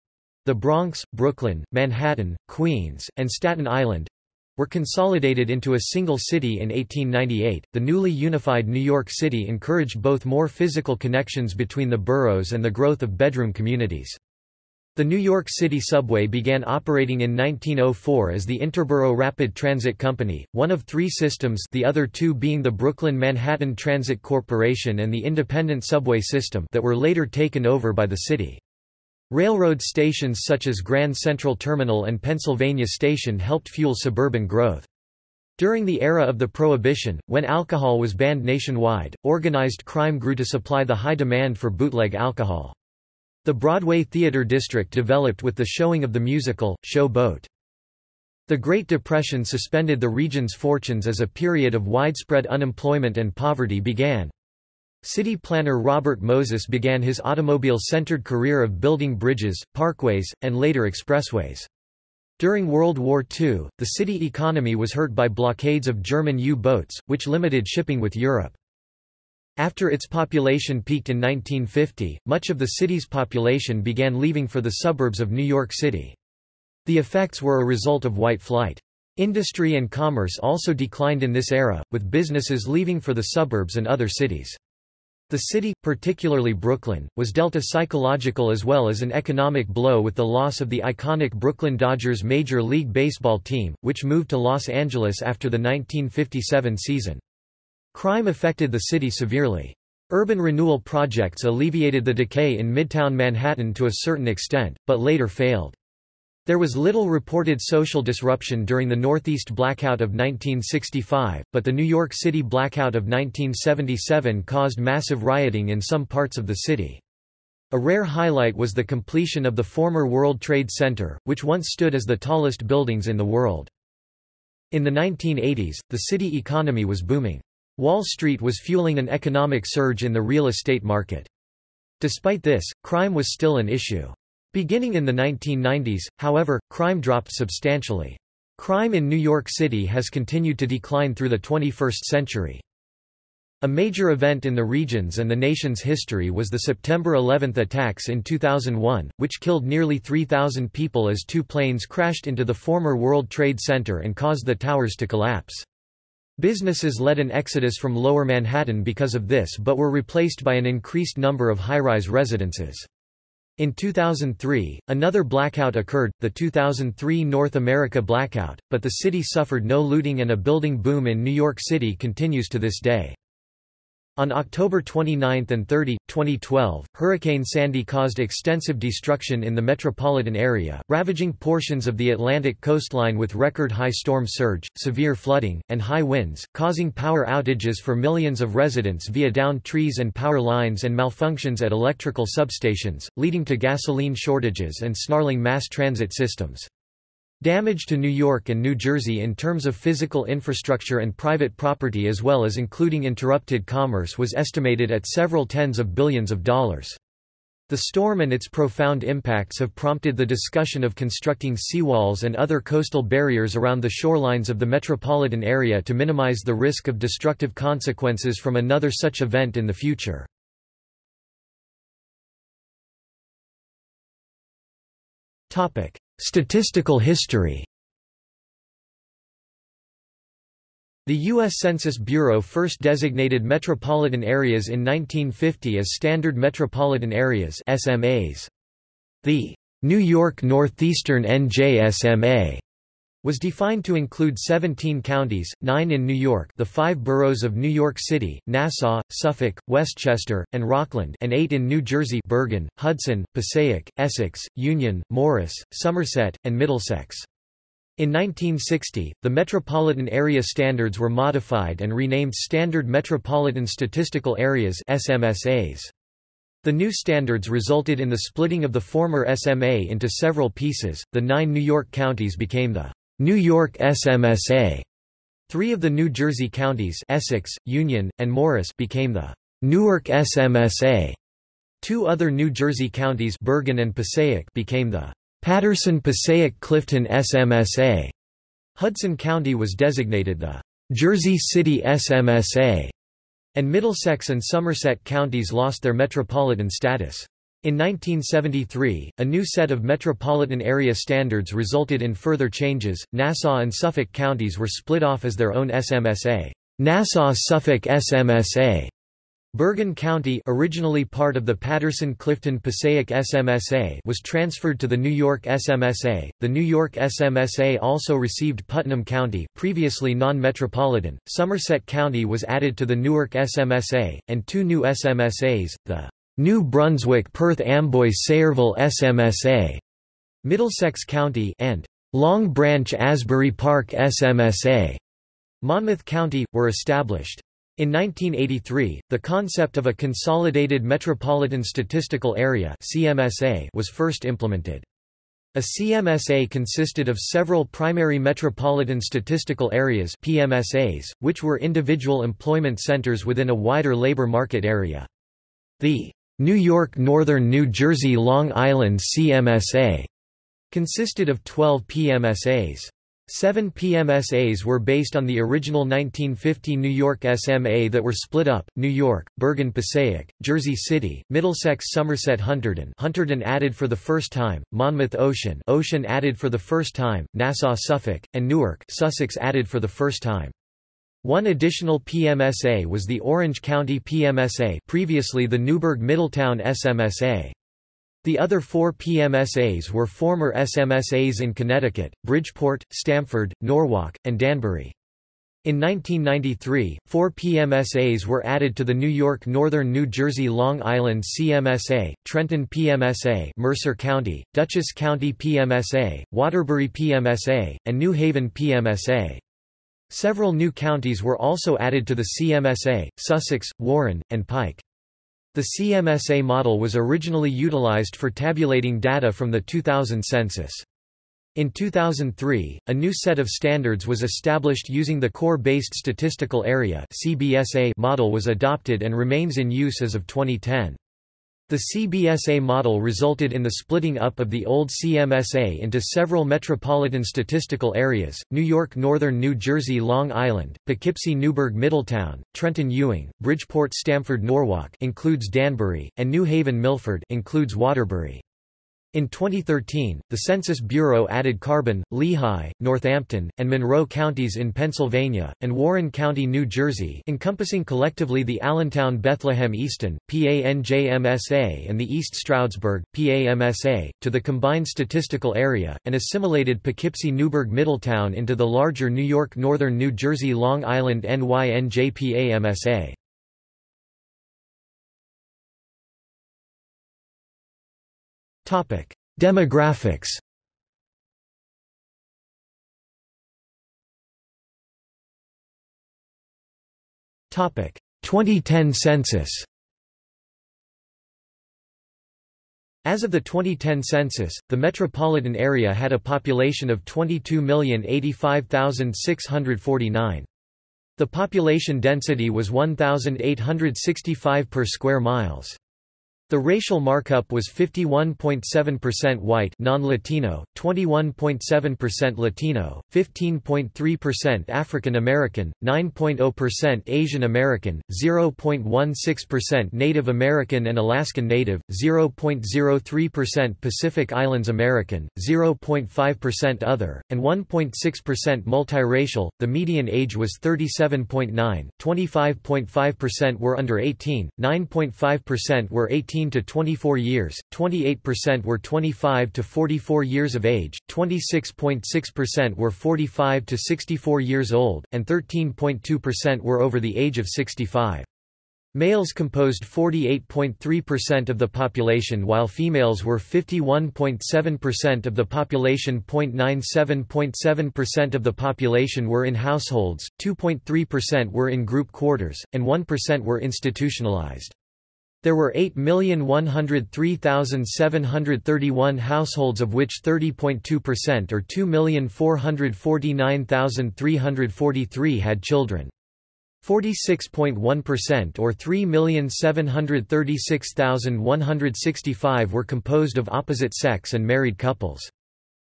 the Bronx, Brooklyn, Manhattan, Queens, and Staten Island were consolidated into a single city in 1898. The newly unified New York City encouraged both more physical connections between the boroughs and the growth of bedroom communities. The New York City subway began operating in 1904 as the Interborough Rapid Transit Company, one of three systems the other two being the Brooklyn-Manhattan Transit Corporation and the Independent Subway System that were later taken over by the city. Railroad stations such as Grand Central Terminal and Pennsylvania Station helped fuel suburban growth. During the era of the Prohibition, when alcohol was banned nationwide, organized crime grew to supply the high demand for bootleg alcohol. The Broadway Theater District developed with the showing of the musical, Show Boat. The Great Depression suspended the region's fortunes as a period of widespread unemployment and poverty began. City planner Robert Moses began his automobile-centered career of building bridges, parkways, and later expressways. During World War II, the city economy was hurt by blockades of German U-boats, which limited shipping with Europe. After its population peaked in 1950, much of the city's population began leaving for the suburbs of New York City. The effects were a result of white flight. Industry and commerce also declined in this era, with businesses leaving for the suburbs and other cities. The city, particularly Brooklyn, was dealt a psychological as well as an economic blow with the loss of the iconic Brooklyn Dodgers Major League Baseball team, which moved to Los Angeles after the 1957 season. Crime affected the city severely. Urban renewal projects alleviated the decay in Midtown Manhattan to a certain extent, but later failed. There was little reported social disruption during the Northeast blackout of 1965, but the New York City blackout of 1977 caused massive rioting in some parts of the city. A rare highlight was the completion of the former World Trade Center, which once stood as the tallest buildings in the world. In the 1980s, the city economy was booming. Wall Street was fueling an economic surge in the real estate market. Despite this, crime was still an issue. Beginning in the 1990s, however, crime dropped substantially. Crime in New York City has continued to decline through the 21st century. A major event in the region's and the nation's history was the September 11 attacks in 2001, which killed nearly 3,000 people as two planes crashed into the former World Trade Center and caused the towers to collapse. Businesses led an exodus from Lower Manhattan because of this but were replaced by an increased number of high-rise residences. In 2003, another blackout occurred, the 2003 North America blackout, but the city suffered no looting and a building boom in New York City continues to this day. On October 29 and 30, 2012, Hurricane Sandy caused extensive destruction in the metropolitan area, ravaging portions of the Atlantic coastline with record-high storm surge, severe flooding, and high winds, causing power outages for millions of residents via downed trees and power lines and malfunctions at electrical substations, leading to gasoline shortages and snarling mass transit systems. Damage to New York and New Jersey in terms of physical infrastructure and private property as well as including interrupted commerce was estimated at several tens of billions of dollars. The storm and its profound impacts have prompted the discussion of constructing seawalls and other coastal barriers around the shorelines of the metropolitan area to minimize the risk of destructive consequences from another such event in the future. Statistical history The U.S. Census Bureau first designated metropolitan areas in 1950 as Standard Metropolitan Areas SMAs. The New York Northeastern NJSMA was defined to include 17 counties, 9 in New York the five boroughs of New York City, Nassau, Suffolk, Westchester, and Rockland and 8 in New Jersey Bergen, Hudson, Passaic, Essex, Union, Morris, Somerset, and Middlesex. In 1960, the metropolitan area standards were modified and renamed Standard Metropolitan Statistical Areas SMSAs. The new standards resulted in the splitting of the former SMA into several pieces. The nine New York counties became the New York SMSA. Three of the New Jersey counties Essex, Union, and Morris became the Newark SMSA. Two other New Jersey counties Bergen and Passaic became the Paterson-Passaic-Clifton SMSA. Hudson County was designated the Jersey City SMSA, and Middlesex and Somerset counties lost their metropolitan status. In 1973, a new set of metropolitan area standards resulted in further changes. Nassau and Suffolk counties were split off as their own SMSA, Nassau-Suffolk SMSA. Bergen County originally part of the Paterson-Clifton-Passaic SMSA was transferred to the New York SMSA. The New York SMSA also received Putnam County, previously non-metropolitan. Somerset County was added to the Newark SMSA, and two new SMSAs, the New Brunswick-Perth-Amboy-Sayreville SMSA, Middlesex County and Long Branch Asbury Park SMSA, Monmouth County, were established. In 1983, the concept of a Consolidated Metropolitan Statistical Area CMSA was first implemented. A CMSA consisted of several primary metropolitan statistical areas PMSAs, which were individual employment centers within a wider labor market area. The New York Northern New Jersey Long Island CMSA consisted of 12 PMSAs. Seven PMSAs were based on the original 1950 New York SMA that were split up, New York, Bergen Passaic, Jersey City, Middlesex Somerset Hunterdon Hunterdon added for the first time, Monmouth Ocean Ocean added for the first time, Nassau Suffolk, and Newark Sussex added for the first time. One additional PMSA was the Orange County PMSA previously the Newburgh-Middletown SMSA. The other four PMSAs were former SMSAs in Connecticut, Bridgeport, Stamford, Norwalk, and Danbury. In 1993, four PMSAs were added to the New York Northern New Jersey Long Island CMSA, Trenton PMSA Mercer County, Dutchess County PMSA, Waterbury PMSA, and New Haven PMSA. Several new counties were also added to the CMSA, Sussex, Warren, and Pike. The CMSA model was originally utilized for tabulating data from the 2000 census. In 2003, a new set of standards was established using the Core-Based Statistical Area model was adopted and remains in use as of 2010. The CBSA model resulted in the splitting up of the old CMSA into several metropolitan statistical areas, New York Northern New Jersey Long Island, Poughkeepsie Newburgh Middletown, Trenton Ewing, Bridgeport Stamford Norwalk includes Danbury, and New Haven Milford includes Waterbury. In 2013, the Census Bureau added Carbon, Lehigh, Northampton, and Monroe counties in Pennsylvania, and Warren County, New Jersey encompassing collectively the Allentown-Bethlehem-Easton, PANJMSA and the East Stroudsburg, PAMSA, to the combined statistical area, and assimilated Poughkeepsie-Newburgh-Middletown into the larger New York Northern New Jersey Long Island NYNJPAMSA. Demographics Topic 2010 census As of the 2010 census, the metropolitan area had a population of 22,085,649. The population density was 1,865 per square miles. The racial markup was 51.7% white non-Latino, 21.7% Latino, 15.3% African American, 9.0% Asian American, 0.16% Native American and Alaskan Native, 0.03% Pacific Islands American, 0.5% other, and 1.6% multiracial. The median age was 37.9, 25.5% were under 18, 9.5% were 18 18 to 24 years, 28% were 25 to 44 years of age, 26.6% were 45 to 64 years old, and 13.2% were over the age of 65. Males composed 48.3% of the population while females were 51.7% of the population. 0.97.7% of the population were in households, 2.3% were in group quarters, and 1% were institutionalized. There were 8,103,731 households of which 30.2% or 2,449,343 had children. 46.1% or 3,736,165 were composed of opposite sex and married couples.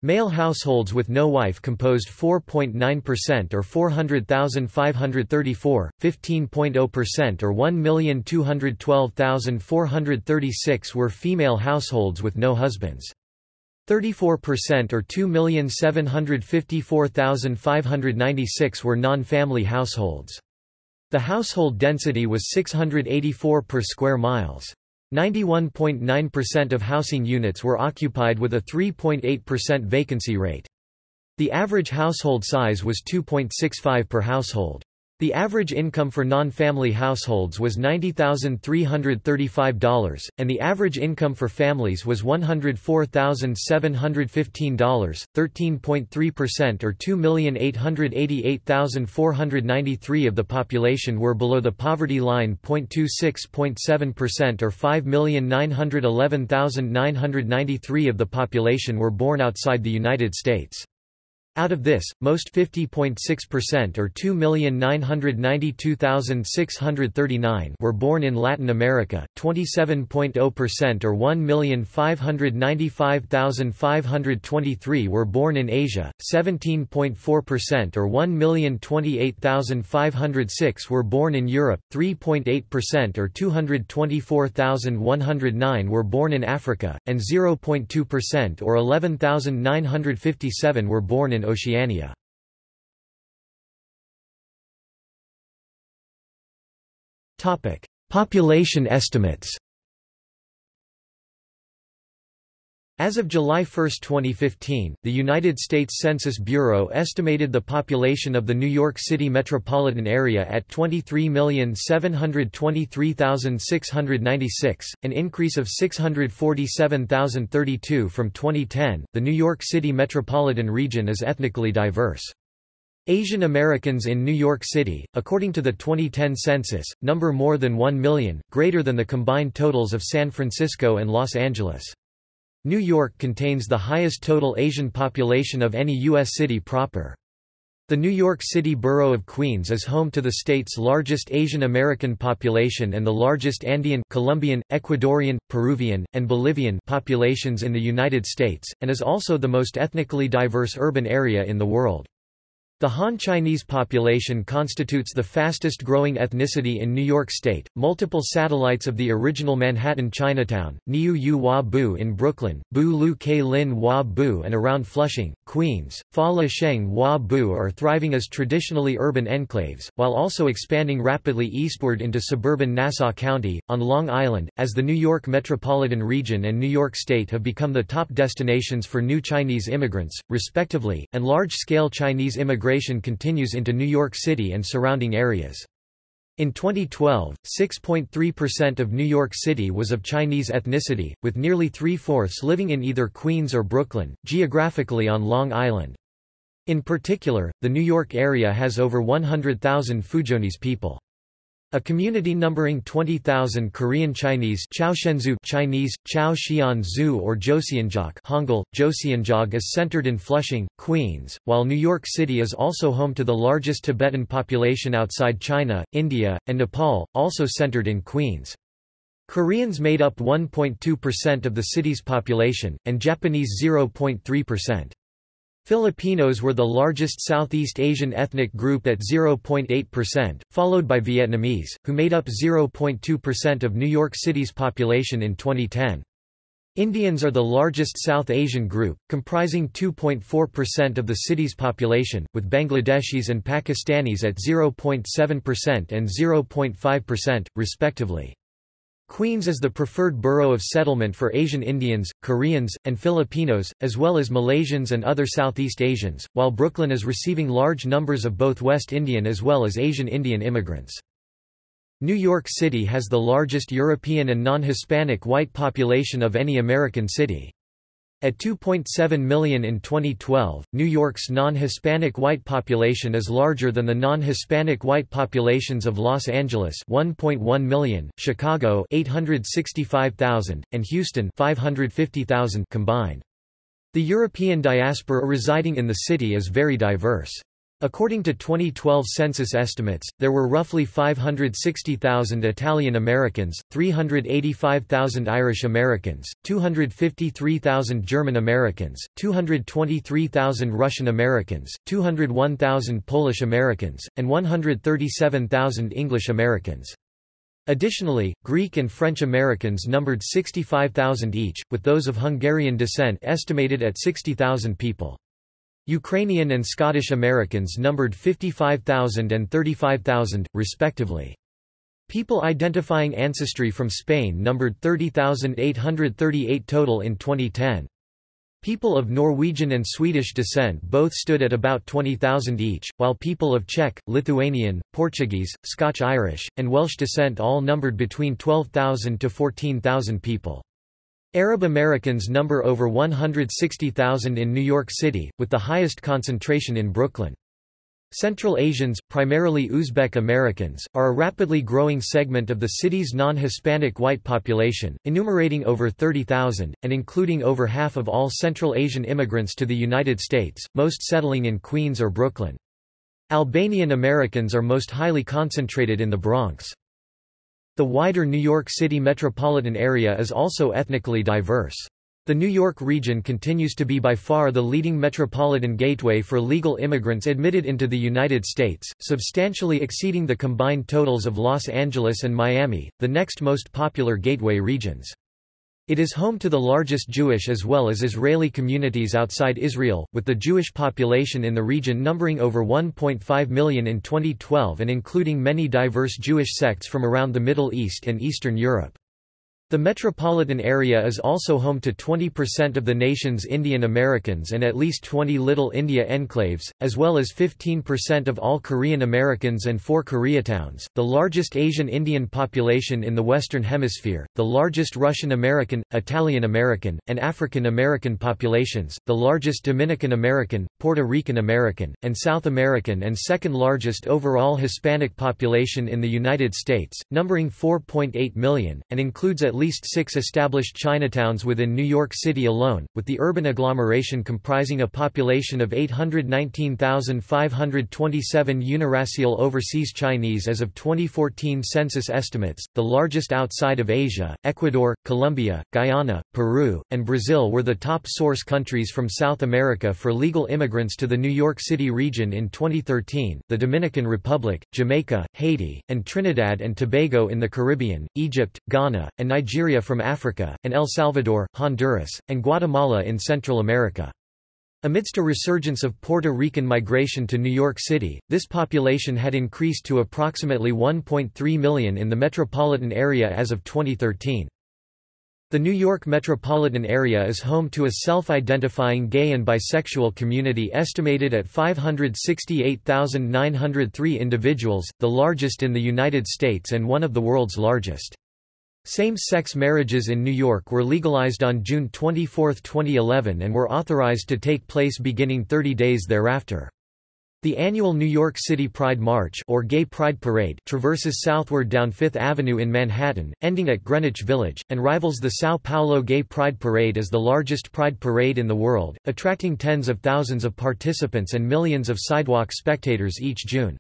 Male households with no wife composed 4.9% or 400,534, 15.0% or 1,212,436 were female households with no husbands. 34% or 2,754,596 were non-family households. The household density was 684 per square miles. 91.9% of housing units were occupied with a 3.8% vacancy rate. The average household size was 2.65 per household. The average income for non-family households was $90,335, and the average income for families was $104,715, 13.3% or 2,888,493 of the population were below the poverty line 0.26.7% or 5,911,993 of the population were born outside the United States. Out of this, most 50.6% or 2,992,639 were born in Latin America, 27.0% or 1,595,523 were born in Asia, 17.4% or 1,028,506 were born in Europe, 3.8% or 224,109 were born in Africa, and 0.2% or 11,957 were born in Oceania. Population estimates As of July 1, 2015, the United States Census Bureau estimated the population of the New York City metropolitan area at 23,723,696, an increase of 647,032 from 2010. The New York City metropolitan region is ethnically diverse. Asian Americans in New York City, according to the 2010 census, number more than 1 million, greater than the combined totals of San Francisco and Los Angeles. New York contains the highest total Asian population of any U.S. city proper. The New York City borough of Queens is home to the state's largest Asian American population and the largest Andean, Colombian, Ecuadorian, Peruvian, and Bolivian populations in the United States, and is also the most ethnically diverse urban area in the world. The Han Chinese population constitutes the fastest growing ethnicity in New York State. Multiple satellites of the original Manhattan Chinatown, Niu Yu Hua Bu in Brooklyn, Bu Lu Ke Lin Hua Bu and around Flushing, Queens, Fa La Sheng Hua Bu are thriving as traditionally urban enclaves, while also expanding rapidly eastward into suburban Nassau County, on Long Island, as the New York metropolitan region and New York State have become the top destinations for new Chinese immigrants, respectively, and large-scale Chinese immigration migration continues into New York City and surrounding areas. In 2012, 6.3% of New York City was of Chinese ethnicity, with nearly three-fourths living in either Queens or Brooklyn, geographically on Long Island. In particular, the New York area has over 100,000 Fuzhounese people. A community numbering 20,000 Korean Chinese Chinese, Chao or Joseonjok Hangul, Joseonjog is centered in Flushing, Queens, while New York City is also home to the largest Tibetan population outside China, India, and Nepal, also centered in Queens. Koreans made up 1.2% of the city's population, and Japanese 0.3%. Filipinos were the largest Southeast Asian ethnic group at 0.8%, followed by Vietnamese, who made up 0.2% of New York City's population in 2010. Indians are the largest South Asian group, comprising 2.4% of the city's population, with Bangladeshis and Pakistanis at 0.7% and 0.5%, respectively. Queens is the preferred borough of settlement for Asian Indians, Koreans, and Filipinos, as well as Malaysians and other Southeast Asians, while Brooklyn is receiving large numbers of both West Indian as well as Asian Indian immigrants. New York City has the largest European and non-Hispanic white population of any American city. At 2.7 million in 2012, New York's non-Hispanic white population is larger than the non-Hispanic white populations of Los Angeles 1.1 million, Chicago 865,000, and Houston 550,000 combined. The European diaspora residing in the city is very diverse. According to 2012 census estimates, there were roughly 560,000 Italian Americans, 385,000 Irish Americans, 253,000 German Americans, 223,000 Russian Americans, 201,000 Polish Americans, and 137,000 English Americans. Additionally, Greek and French Americans numbered 65,000 each, with those of Hungarian descent estimated at 60,000 people. Ukrainian and Scottish Americans numbered 55,000 and 35,000, respectively. People identifying ancestry from Spain numbered 30,838 total in 2010. People of Norwegian and Swedish descent both stood at about 20,000 each, while people of Czech, Lithuanian, Portuguese, Scotch-Irish, and Welsh descent all numbered between 12,000 to 14,000 people. Arab Americans number over 160,000 in New York City, with the highest concentration in Brooklyn. Central Asians, primarily Uzbek Americans, are a rapidly growing segment of the city's non-Hispanic white population, enumerating over 30,000, and including over half of all Central Asian immigrants to the United States, most settling in Queens or Brooklyn. Albanian Americans are most highly concentrated in the Bronx. The wider New York City metropolitan area is also ethnically diverse. The New York region continues to be by far the leading metropolitan gateway for legal immigrants admitted into the United States, substantially exceeding the combined totals of Los Angeles and Miami, the next most popular gateway regions. It is home to the largest Jewish as well as Israeli communities outside Israel, with the Jewish population in the region numbering over 1.5 million in 2012 and including many diverse Jewish sects from around the Middle East and Eastern Europe. The metropolitan area is also home to 20% of the nation's Indian Americans and at least 20 Little India enclaves, as well as 15% of all Korean Americans and four Koreatowns, the largest Asian Indian population in the Western Hemisphere, the largest Russian American, Italian American, and African American populations, the largest Dominican American, Puerto Rican American, and South American and second largest overall Hispanic population in the United States, numbering 4.8 million, and includes at least six established Chinatowns within New York City alone, with the urban agglomeration comprising a population of 819,527 uniracial overseas Chinese as of 2014 census estimates, the largest outside of Asia. Ecuador, Colombia, Guyana, Peru, and Brazil were the top source countries from South America for legal immigrants to the New York City region in 2013. The Dominican Republic, Jamaica, Haiti, and Trinidad and Tobago in the Caribbean, Egypt, Ghana, and Nigeria Nigeria from Africa, and El Salvador, Honduras, and Guatemala in Central America. Amidst a resurgence of Puerto Rican migration to New York City, this population had increased to approximately 1.3 million in the metropolitan area as of 2013. The New York metropolitan area is home to a self-identifying gay and bisexual community estimated at 568,903 individuals, the largest in the United States and one of the world's largest. Same-sex marriages in New York were legalized on June 24, 2011 and were authorized to take place beginning 30 days thereafter. The annual New York City Pride March or Gay Pride Parade traverses southward down Fifth Avenue in Manhattan, ending at Greenwich Village, and rivals the Sao Paulo Gay Pride Parade as the largest pride parade in the world, attracting tens of thousands of participants and millions of sidewalk spectators each June.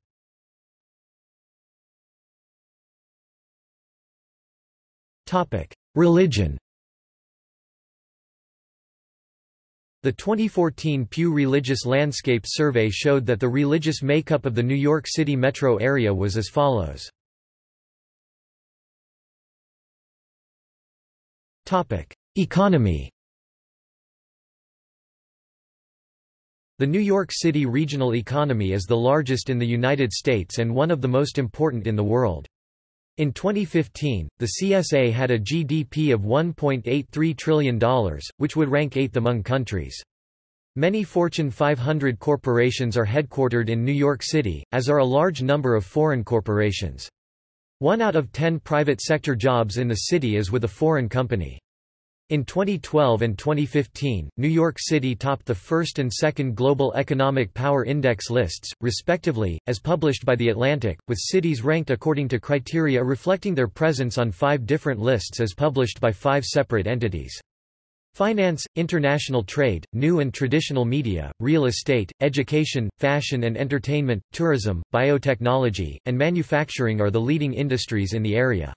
Religion The 2014 Pew Religious Landscape Survey showed that the religious makeup of the New York City metro area was as follows. Economy The New York City regional economy is the largest in the United States and one of the most important in the world. In 2015, the CSA had a GDP of $1.83 trillion, which would rank eighth among countries. Many Fortune 500 corporations are headquartered in New York City, as are a large number of foreign corporations. One out of ten private sector jobs in the city is with a foreign company. In 2012 and 2015, New York City topped the first and second Global Economic Power Index lists, respectively, as published by The Atlantic, with cities ranked according to criteria reflecting their presence on five different lists as published by five separate entities. Finance, international trade, new and traditional media, real estate, education, fashion and entertainment, tourism, biotechnology, and manufacturing are the leading industries in the area.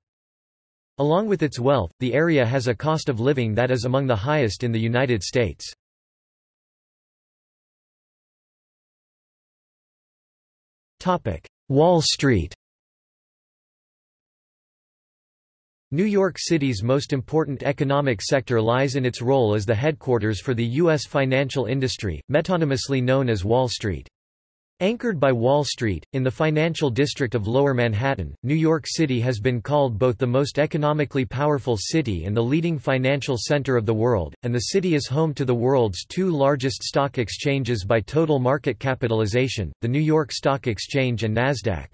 Along with its wealth, the area has a cost of living that is among the highest in the United States. Wall Street New York City's most important economic sector lies in its role as the headquarters for the U.S. financial industry, metonymously known as Wall Street. Anchored by Wall Street, in the financial district of Lower Manhattan, New York City has been called both the most economically powerful city and the leading financial center of the world, and the city is home to the world's two largest stock exchanges by total market capitalization, the New York Stock Exchange and Nasdaq.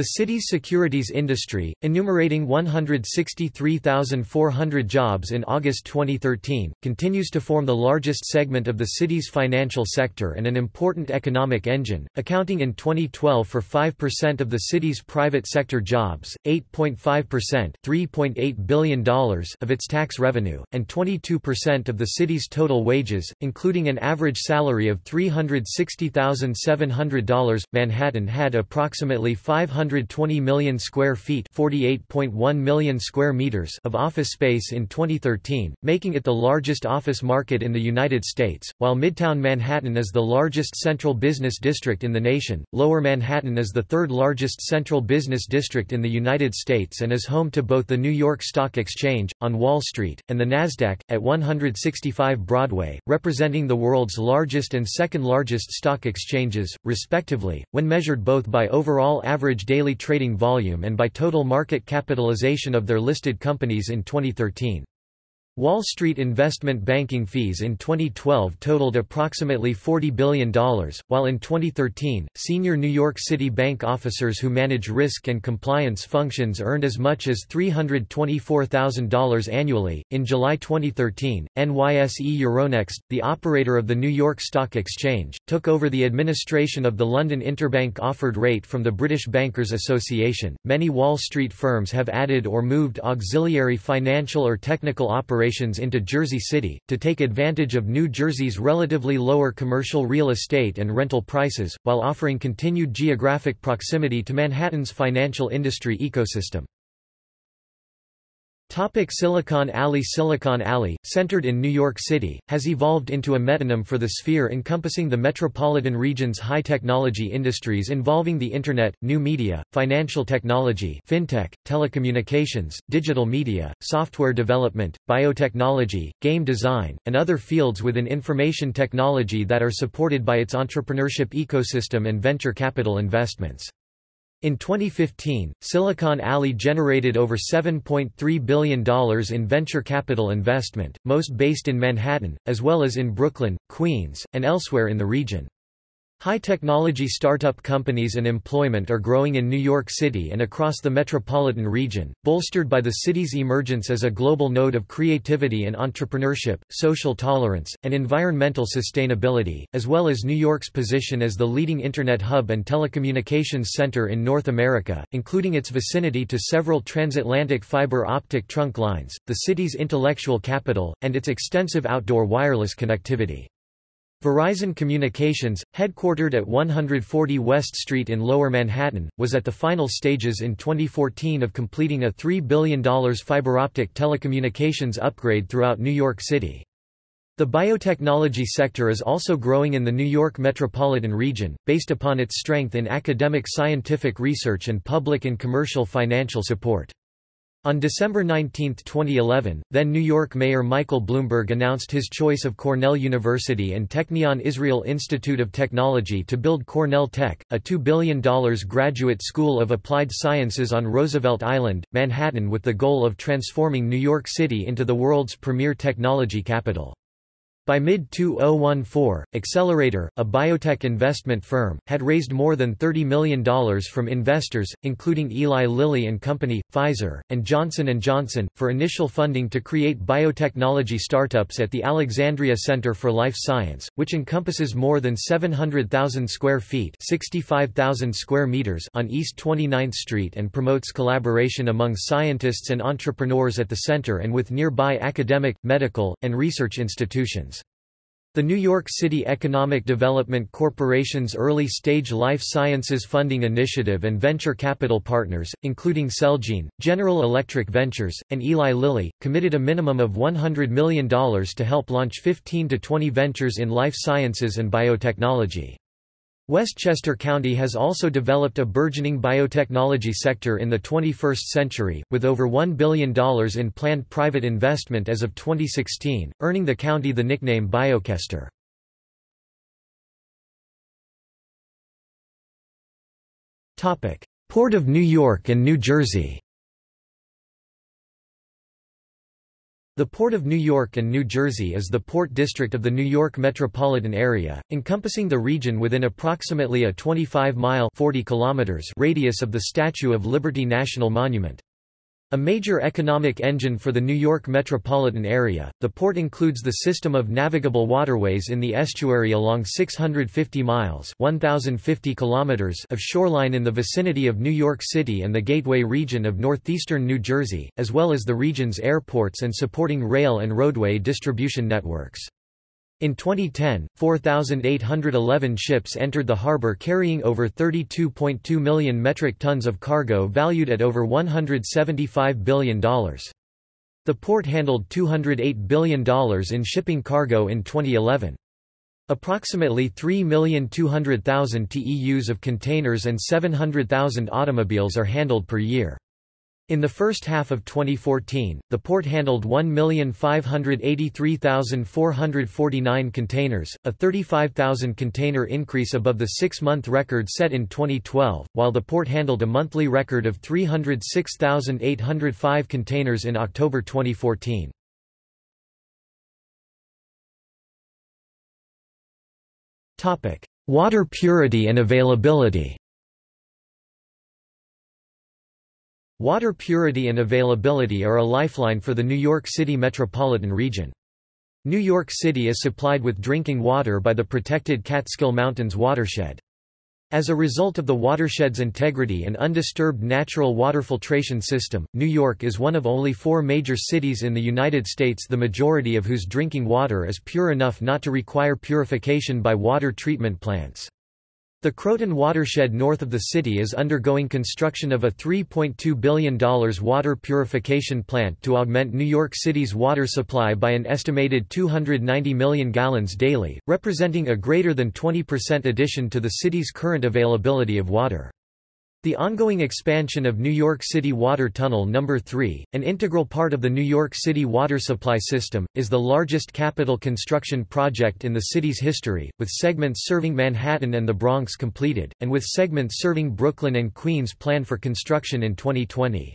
The city's securities industry, enumerating 163,400 jobs in August 2013, continues to form the largest segment of the city's financial sector and an important economic engine, accounting in 2012 for 5% of the city's private sector jobs, 8.5% $3.8 billion of its tax revenue, and 22% of the city's total wages, including an average salary of $360,700. Manhattan had approximately 500 120 million square feet 48.1 million square meters of office space in 2013, making it the largest office market in the United States, while Midtown Manhattan is the largest central business district in the nation. Lower Manhattan is the third largest central business district in the United States and is home to both the New York Stock Exchange, on Wall Street, and the Nasdaq, at 165 Broadway, representing the world's largest and second largest stock exchanges, respectively, when measured both by overall average daily trading volume and by total market capitalization of their listed companies in 2013. Wall Street investment banking fees in 2012 totaled approximately $40 billion, while in 2013, senior New York City bank officers who manage risk and compliance functions earned as much as $324,000 annually. In July 2013, NYSE Euronext, the operator of the New York Stock Exchange, took over the administration of the London Interbank Offered Rate from the British Bankers Association. Many Wall Street firms have added or moved auxiliary financial or technical operations operations into Jersey City, to take advantage of New Jersey's relatively lower commercial real estate and rental prices, while offering continued geographic proximity to Manhattan's financial industry ecosystem. Topic Silicon Alley Silicon Alley, centered in New York City, has evolved into a metonym for the sphere encompassing the metropolitan region's high-technology industries involving the Internet, new media, financial technology fintech, telecommunications, digital media, software development, biotechnology, game design, and other fields within information technology that are supported by its entrepreneurship ecosystem and venture capital investments. In 2015, Silicon Alley generated over $7.3 billion in venture capital investment, most based in Manhattan, as well as in Brooklyn, Queens, and elsewhere in the region. High-technology startup companies and employment are growing in New York City and across the metropolitan region, bolstered by the city's emergence as a global node of creativity and entrepreneurship, social tolerance, and environmental sustainability, as well as New York's position as the leading Internet hub and telecommunications center in North America, including its vicinity to several transatlantic fiber optic trunk lines, the city's intellectual capital, and its extensive outdoor wireless connectivity. Verizon Communications, headquartered at 140 West Street in Lower Manhattan, was at the final stages in 2014 of completing a $3 billion fiber-optic telecommunications upgrade throughout New York City. The biotechnology sector is also growing in the New York metropolitan region, based upon its strength in academic scientific research and public and commercial financial support. On December 19, 2011, then New York Mayor Michael Bloomberg announced his choice of Cornell University and Technion Israel Institute of Technology to build Cornell Tech, a $2 billion graduate school of applied sciences on Roosevelt Island, Manhattan with the goal of transforming New York City into the world's premier technology capital. By mid-2014, Accelerator, a biotech investment firm, had raised more than $30 million from investors, including Eli Lilly and Company, Pfizer, and Johnson & Johnson, for initial funding to create biotechnology startups at the Alexandria Center for Life Science, which encompasses more than 700,000 square feet 65,000 square meters on East 29th Street and promotes collaboration among scientists and entrepreneurs at the center and with nearby academic, medical, and research institutions. The New York City Economic Development Corporation's early-stage life sciences funding initiative and venture capital partners, including Celgene, General Electric Ventures, and Eli Lilly, committed a minimum of $100 million to help launch 15 to 20 ventures in life sciences and biotechnology. Westchester County has also developed a burgeoning biotechnology sector in the 21st century, with over $1 billion in planned private investment as of 2016, earning the county the nickname Biochester. Port of New York and New Jersey The Port of New York and New Jersey is the port district of the New York metropolitan area, encompassing the region within approximately a 25-mile radius of the Statue of Liberty National Monument. A major economic engine for the New York metropolitan area, the port includes the system of navigable waterways in the estuary along 650 miles 1,050 kilometers of shoreline in the vicinity of New York City and the Gateway region of northeastern New Jersey, as well as the region's airports and supporting rail and roadway distribution networks. In 2010, 4,811 ships entered the harbor carrying over 32.2 million metric tons of cargo valued at over $175 billion. The port handled $208 billion in shipping cargo in 2011. Approximately 3,200,000 TEUs of containers and 700,000 automobiles are handled per year. In the first half of 2014, the port handled 1,583,449 containers, a 35,000 container increase above the six-month record set in 2012, while the port handled a monthly record of 306,805 containers in October 2014. Water purity and availability Water purity and availability are a lifeline for the New York City metropolitan region. New York City is supplied with drinking water by the protected Catskill Mountains watershed. As a result of the watershed's integrity and undisturbed natural water filtration system, New York is one of only four major cities in the United States the majority of whose drinking water is pure enough not to require purification by water treatment plants. The Croton watershed north of the city is undergoing construction of a $3.2 billion water purification plant to augment New York City's water supply by an estimated 290 million gallons daily, representing a greater than 20% addition to the city's current availability of water. The ongoing expansion of New York City Water Tunnel No. 3, an integral part of the New York City water supply system, is the largest capital construction project in the city's history, with segments serving Manhattan and the Bronx completed, and with segments serving Brooklyn and Queens planned for construction in 2020.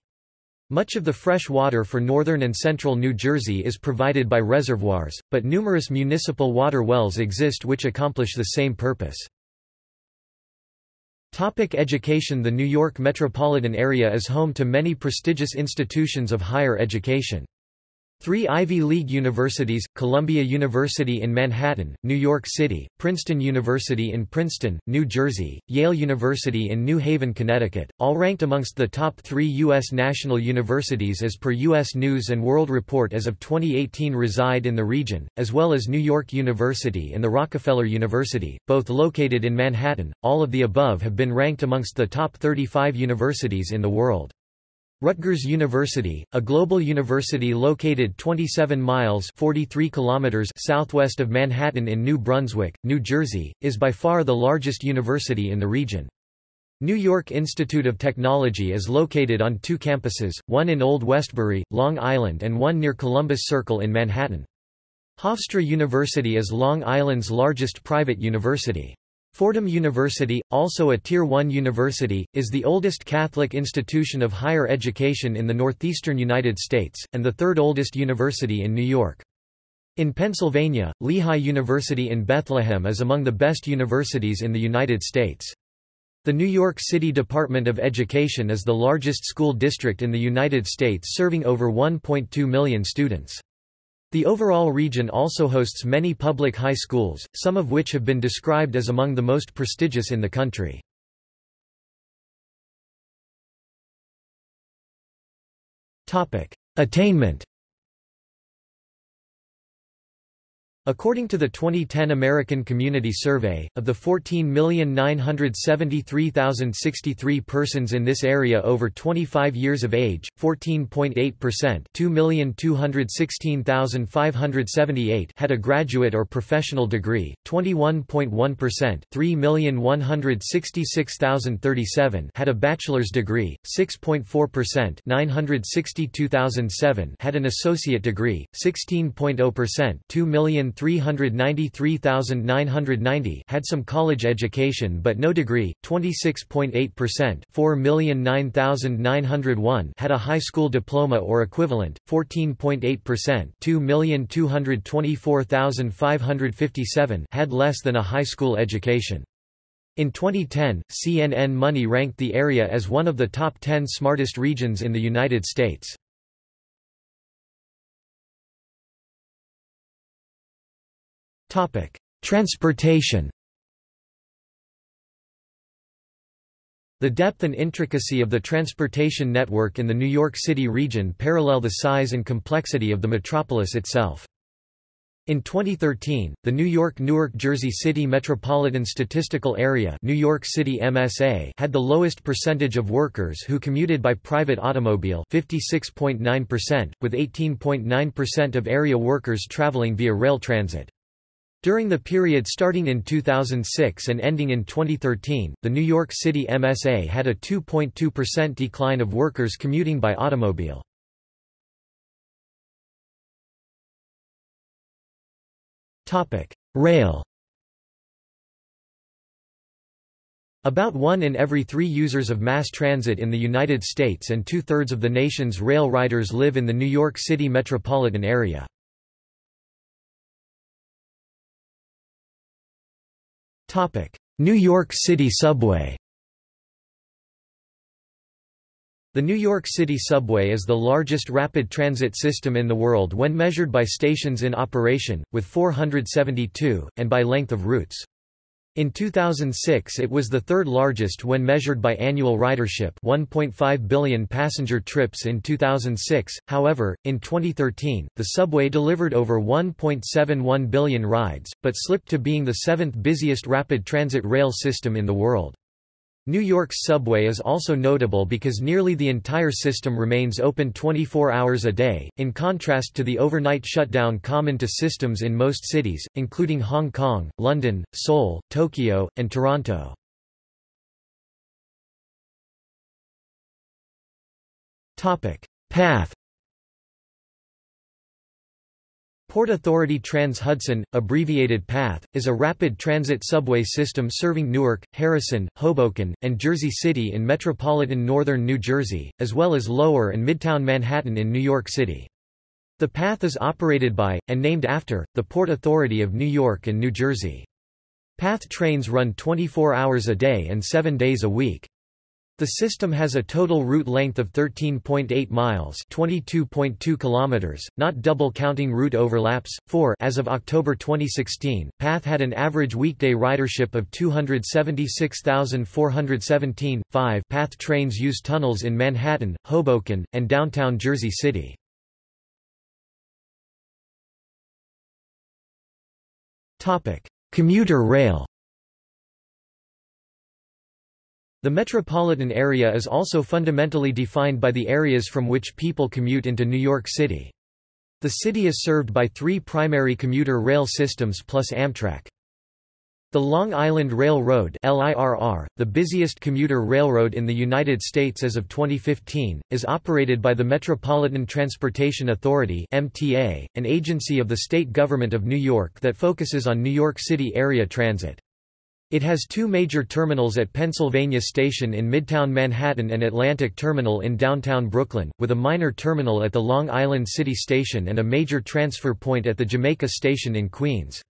Much of the fresh water for northern and central New Jersey is provided by reservoirs, but numerous municipal water wells exist which accomplish the same purpose. Topic education The New York metropolitan area is home to many prestigious institutions of higher education. Three Ivy League universities, Columbia University in Manhattan, New York City, Princeton University in Princeton, New Jersey, Yale University in New Haven, Connecticut, all ranked amongst the top three U.S. national universities as per U.S. News & World Report as of 2018 reside in the region, as well as New York University and the Rockefeller University, both located in Manhattan. All of the above have been ranked amongst the top 35 universities in the world. Rutgers University, a global university located 27 miles 43 kilometers southwest of Manhattan in New Brunswick, New Jersey, is by far the largest university in the region. New York Institute of Technology is located on two campuses, one in Old Westbury, Long Island and one near Columbus Circle in Manhattan. Hofstra University is Long Island's largest private university. Fordham University, also a Tier 1 university, is the oldest Catholic institution of higher education in the northeastern United States, and the third oldest university in New York. In Pennsylvania, Lehigh University in Bethlehem is among the best universities in the United States. The New York City Department of Education is the largest school district in the United States serving over 1.2 million students. The overall region also hosts many public high schools, some of which have been described as among the most prestigious in the country. Attainment According to the 2010 American Community Survey, of the 14,973,063 persons in this area over 25 years of age, 14.8% 2,216,578 had a graduate or professional degree, 21.1% 3,166,037 had a bachelor's degree, 6.4% 962,007 had an associate degree, 16.0% 2 million 393,990 had some college education but no degree, 26.8% 4,009,901 had a high school diploma or equivalent, 14.8% 2,224,557 had less than a high school education. In 2010, CNN Money ranked the area as one of the top 10 smartest regions in the United States. Transportation The depth and intricacy of the transportation network in the New York City region parallel the size and complexity of the metropolis itself. In 2013, the New York-Newark Jersey City Metropolitan Statistical Area New York City MSA had the lowest percentage of workers who commuted by private automobile 56.9%, with 18.9% of area workers traveling via rail transit. During the period starting in 2006 and ending in 2013, the New York City MSA had a 2.2% decline of workers commuting by automobile. Rail About one in every three users of mass transit in the United States and two-thirds of the nation's rail riders live in the New York City metropolitan area. New York City subway The New York City subway is the largest rapid transit system in the world when measured by stations in operation, with 472, and by length of routes. In 2006 it was the third largest when measured by annual ridership 1.5 billion passenger trips in 2006, however, in 2013, the subway delivered over 1.71 billion rides, but slipped to being the seventh busiest rapid transit rail system in the world. New York's subway is also notable because nearly the entire system remains open 24 hours a day, in contrast to the overnight shutdown common to systems in most cities, including Hong Kong, London, Seoul, Tokyo, and Toronto. Path Port Authority Trans-Hudson, abbreviated PATH, is a rapid transit subway system serving Newark, Harrison, Hoboken, and Jersey City in metropolitan northern New Jersey, as well as Lower and Midtown Manhattan in New York City. The PATH is operated by, and named after, the Port Authority of New York and New Jersey. PATH trains run 24 hours a day and 7 days a week. The system has a total route length of 13.8 miles, 22.2 kilometers, not double counting route overlaps. 4 As of October 2016, PATH had an average weekday ridership of 276,417. 5 PATH trains use tunnels in Manhattan, Hoboken, and downtown Jersey City. Topic: Commuter rail. The metropolitan area is also fundamentally defined by the areas from which people commute into New York City. The city is served by three primary commuter rail systems plus Amtrak. The Long Island Railroad LIRR, the busiest commuter railroad in the United States as of 2015, is operated by the Metropolitan Transportation Authority MTA, an agency of the state government of New York that focuses on New York City area transit. It has two major terminals at Pennsylvania Station in Midtown Manhattan and Atlantic Terminal in downtown Brooklyn, with a minor terminal at the Long Island City Station and a major transfer point at the Jamaica Station in Queens.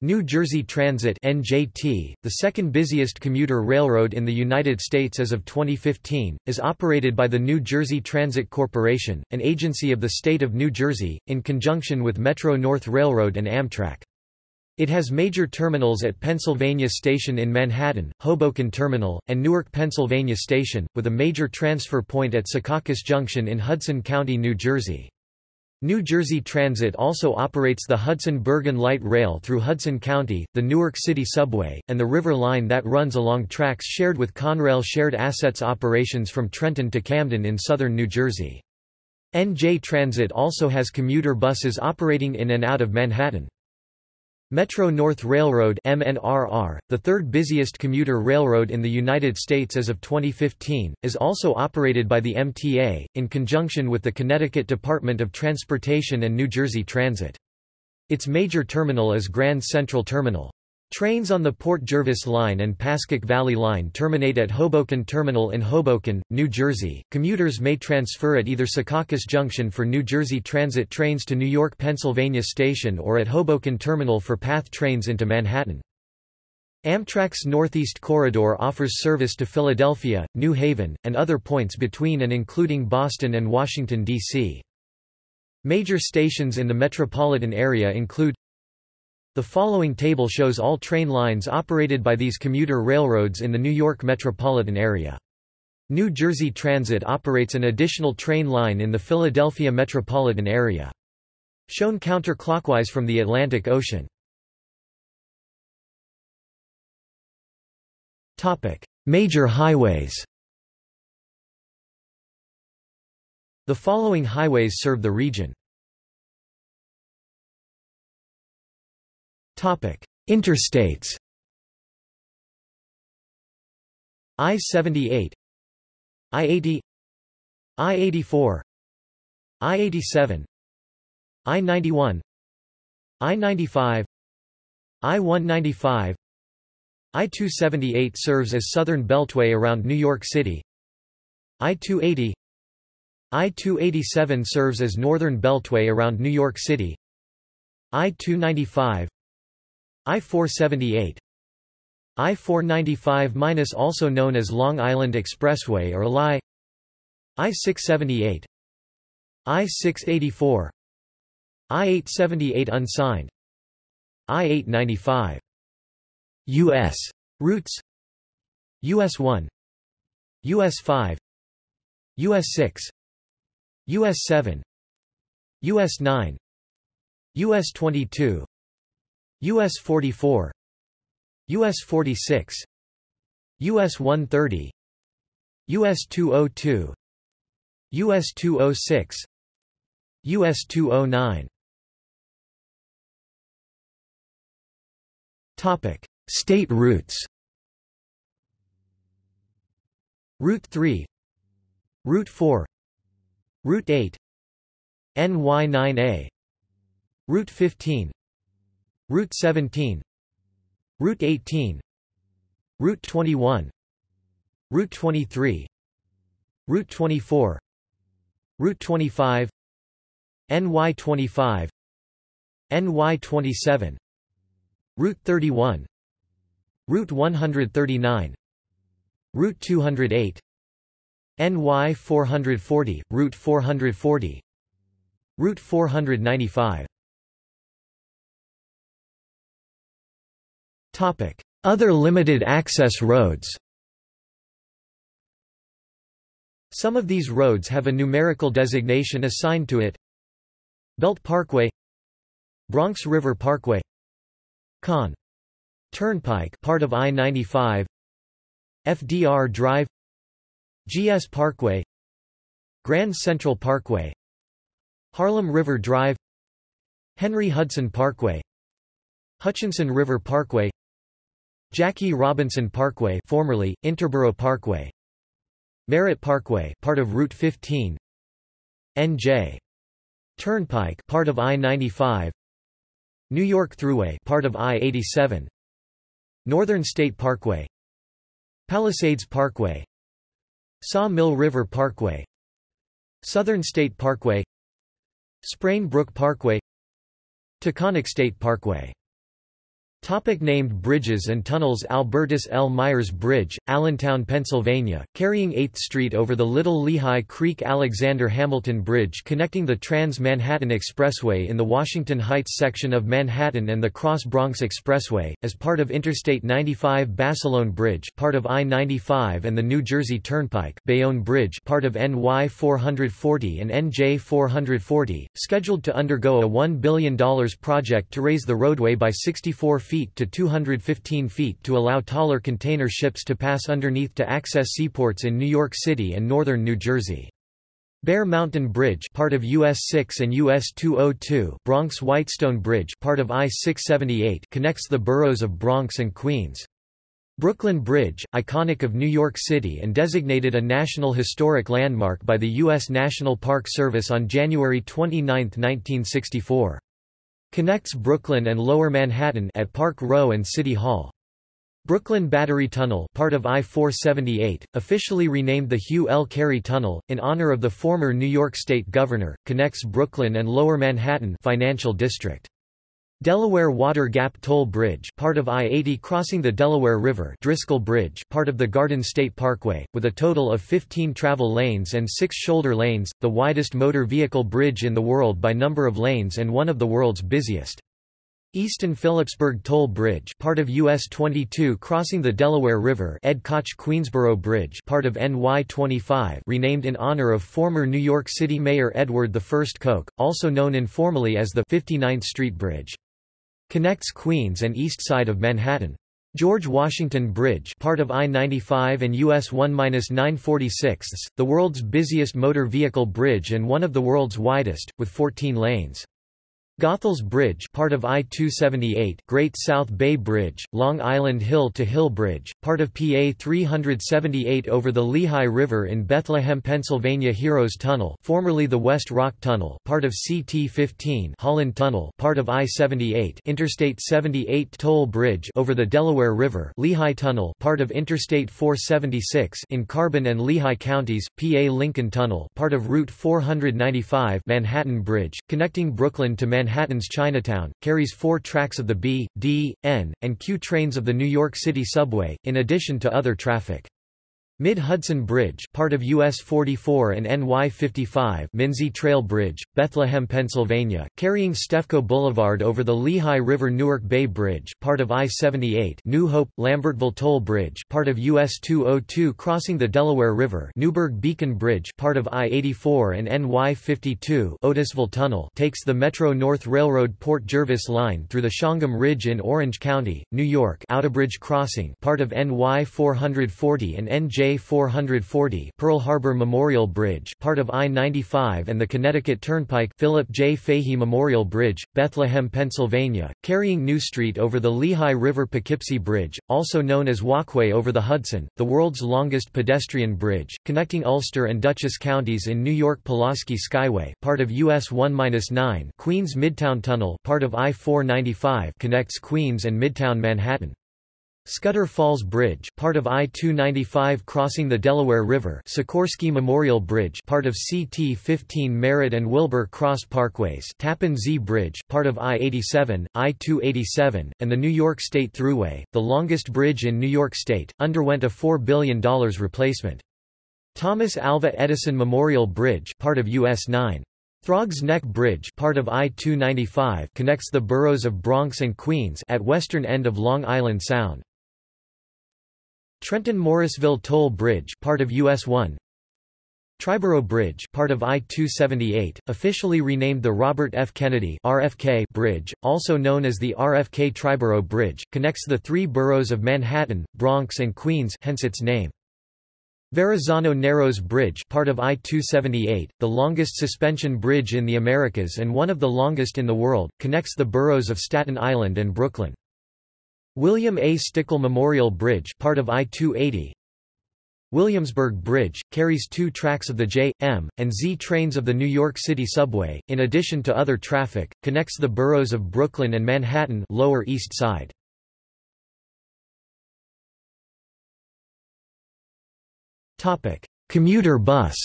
New Jersey Transit NJT, the second busiest commuter railroad in the United States as of 2015, is operated by the New Jersey Transit Corporation, an agency of the state of New Jersey, in conjunction with Metro-North Railroad and Amtrak. It has major terminals at Pennsylvania Station in Manhattan, Hoboken Terminal, and Newark, Pennsylvania Station, with a major transfer point at Secaucus Junction in Hudson County, New Jersey. New Jersey Transit also operates the Hudson-Bergen Light Rail through Hudson County, the Newark City Subway, and the River Line that runs along tracks shared with Conrail Shared Assets operations from Trenton to Camden in southern New Jersey. NJ Transit also has commuter buses operating in and out of Manhattan. Metro-North Railroad MNRR, the third busiest commuter railroad in the United States as of 2015, is also operated by the MTA, in conjunction with the Connecticut Department of Transportation and New Jersey Transit. Its major terminal is Grand Central Terminal. Trains on the Port Jervis Line and Pascack Valley Line terminate at Hoboken Terminal in Hoboken, New Jersey. Commuters may transfer at either Secaucus Junction for New Jersey Transit trains to New York Pennsylvania Station or at Hoboken Terminal for PATH trains into Manhattan. Amtrak's Northeast Corridor offers service to Philadelphia, New Haven, and other points between and including Boston and Washington, D.C. Major stations in the metropolitan area include the following table shows all train lines operated by these commuter railroads in the New York metropolitan area. New Jersey Transit operates an additional train line in the Philadelphia metropolitan area. Shown counterclockwise from the Atlantic Ocean. Major highways The following highways serve the region. Interstates. I-78 I-80 I-84 I-87 I-91 I-95 I-195 I-278 serves as Southern Beltway around New York City. I-280 I-287 serves as Northern Beltway around New York City. I-295 I-478 I-495- also known as Long Island Expressway or LI I-678 I-684 I-878 unsigned. I-895 U.S. routes. US 1 US 5 US 6 US 7 US 9 US 22 US 44 US 46 US 130 US 202 US 206 US 209 Topic State routes. Route 3 Route 4 Route 8 NY9A Route 15 Route 17 Route 18 Route 21 Route 23 Route 24 Route 25 NY 25 NY 27 Route 31 Route 139 Route 208 NY 440, Route 440 Route 495 Other limited access roads Some of these roads have a numerical designation assigned to it Belt Parkway Bronx River Parkway Con. Turnpike part of I-95 FDR Drive GS Parkway Grand Central Parkway Harlem River Drive Henry Hudson Parkway Hutchinson River Parkway Jackie Robinson Parkway formerly Interborough Parkway. Merritt Parkway part of Route 15 NJ Turnpike part of I-95 New York Thruway part of I-87 Northern State Parkway. Palisades Parkway. Saw Mill River Parkway. Southern State Parkway. Sprain Brook Parkway. Taconic State Parkway Topic named bridges and tunnels Albertus L. Myers Bridge, Allentown, Pennsylvania, carrying 8th Street over the Little Lehigh Creek Alexander Hamilton Bridge connecting the Trans-Manhattan Expressway in the Washington Heights section of Manhattan and the Cross Bronx Expressway, as part of Interstate 95 Basilone Bridge part of I-95 and the New Jersey Turnpike Bayonne Bridge part of NY 440 and NJ 440, scheduled to undergo a $1 billion project to raise the roadway by 64 feet feet to 215 feet to allow taller container ships to pass underneath to access seaports in New York City and northern New Jersey. Bear Mountain Bridge part of US 6 and US 202 Bronx Whitestone Bridge part of I-678 connects the boroughs of Bronx and Queens. Brooklyn Bridge, iconic of New York City and designated a National Historic Landmark by the U.S. National Park Service on January 29, 1964. Connects Brooklyn and Lower Manhattan at Park Row and City Hall. Brooklyn Battery Tunnel part of I-478, officially renamed the Hugh L. Carey Tunnel, in honor of the former New York State Governor, connects Brooklyn and Lower Manhattan financial district. Delaware Water Gap Toll Bridge part of I-80 crossing the Delaware River Driscoll Bridge part of the Garden State Parkway, with a total of 15 travel lanes and 6 shoulder lanes, the widest motor vehicle bridge in the world by number of lanes and one of the world's busiest. Easton Phillipsburg Toll Bridge part of US 22 crossing the Delaware River Ed Koch Queensboro Bridge part of NY 25 renamed in honor of former New York City Mayor Edward I Koch, also known informally as the 59th Street Bridge. Connects Queens and east side of Manhattan. George Washington Bridge part of I-95 and US 1-946, the world's busiest motor vehicle bridge and one of the world's widest, with 14 lanes. Goethals Bridge part of I-278 Great South Bay Bridge, Long Island Hill to Hill Bridge, part of PA 378 over the Lehigh River in Bethlehem, Pennsylvania Heroes Tunnel formerly the West Rock Tunnel part of CT-15 Holland Tunnel part of I-78 Interstate 78 Toll Bridge over the Delaware River Lehigh Tunnel part of Interstate 476 in Carbon and Lehigh counties, PA Lincoln Tunnel part of Route 495 Manhattan Bridge, connecting Brooklyn to Manhattan Manhattan's Chinatown, carries four tracks of the B, D, N, and Q trains of the New York City subway, in addition to other traffic. Mid-Hudson Bridge part of US 44 and NY 55 Minsi Trail Bridge, Bethlehem, Pennsylvania, carrying Stefko Boulevard over the Lehigh River Newark Bay Bridge part of I-78 New Hope, Lambertville Toll Bridge part of US 202 crossing the Delaware River Newburgh Beacon Bridge part of I-84 and NY 52 Otisville Tunnel takes the Metro North Railroad Port Jervis Line through the Shawangunk Ridge in Orange County, New York Outerbridge Crossing part of NY 440 and NJ 440 Pearl Harbor Memorial Bridge part of I-95 and the Connecticut Turnpike Philip J. Fahy Memorial Bridge, Bethlehem, Pennsylvania, carrying New Street over the Lehigh River Poughkeepsie Bridge, also known as Walkway over the Hudson, the world's longest pedestrian bridge, connecting Ulster and Dutchess counties in New York Pulaski Skyway part of US 1-9 Queens Midtown Tunnel part of I-495 connects Queens and Midtown Manhattan. Scudder Falls Bridge, part of I-295 crossing the Delaware River. Sikorsky Memorial Bridge, part of CT-15 Merritt and Wilbur Cross Parkways. Tappan Zee Bridge, part of I-87, I-287, and the New York State Thruway, the longest bridge in New York State, underwent a $4 billion replacement. Thomas Alva Edison Memorial Bridge, part of US 9. Throgs Neck Bridge part of I-295 connects the boroughs of Bronx and Queens at western end of Long Island Sound. Trenton-Morrisville Toll Bridge part of US 1 Triborough Bridge part of I-278, officially renamed the Robert F. Kennedy RFK Bridge, also known as the RFK Triborough Bridge, connects the three boroughs of Manhattan, Bronx and Queens hence its name. Verrazano Narrows Bridge part of I-278, the longest suspension bridge in the Americas and one of the longest in the world, connects the boroughs of Staten Island and Brooklyn. William A. Stickel Memorial Bridge part of I-280 Williamsburg Bridge, carries two tracks of the J, M, and Z trains of the New York City subway, in addition to other traffic, connects the boroughs of Brooklyn and Manhattan Lower East Side. Commuter bus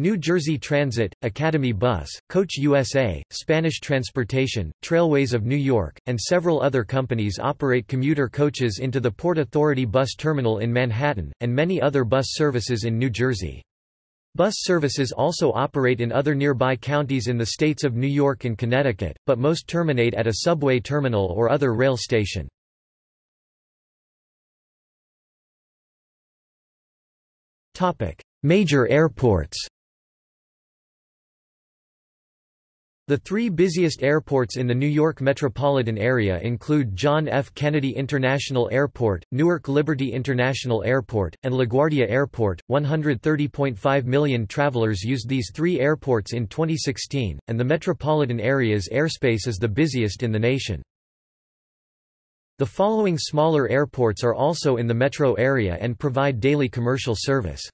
New Jersey Transit, Academy Bus, Coach USA, Spanish Transportation, Trailways of New York, and several other companies operate commuter coaches into the Port Authority Bus Terminal in Manhattan, and many other bus services in New Jersey. Bus services also operate in other nearby counties in the states of New York and Connecticut, but most terminate at a subway terminal or other rail station. Major airports The three busiest airports in the New York metropolitan area include John F. Kennedy International Airport, Newark Liberty International Airport, and LaGuardia Airport. 130.5 million travelers used these three airports in 2016, and the metropolitan area's airspace is the busiest in the nation. The following smaller airports are also in the metro area and provide daily commercial service.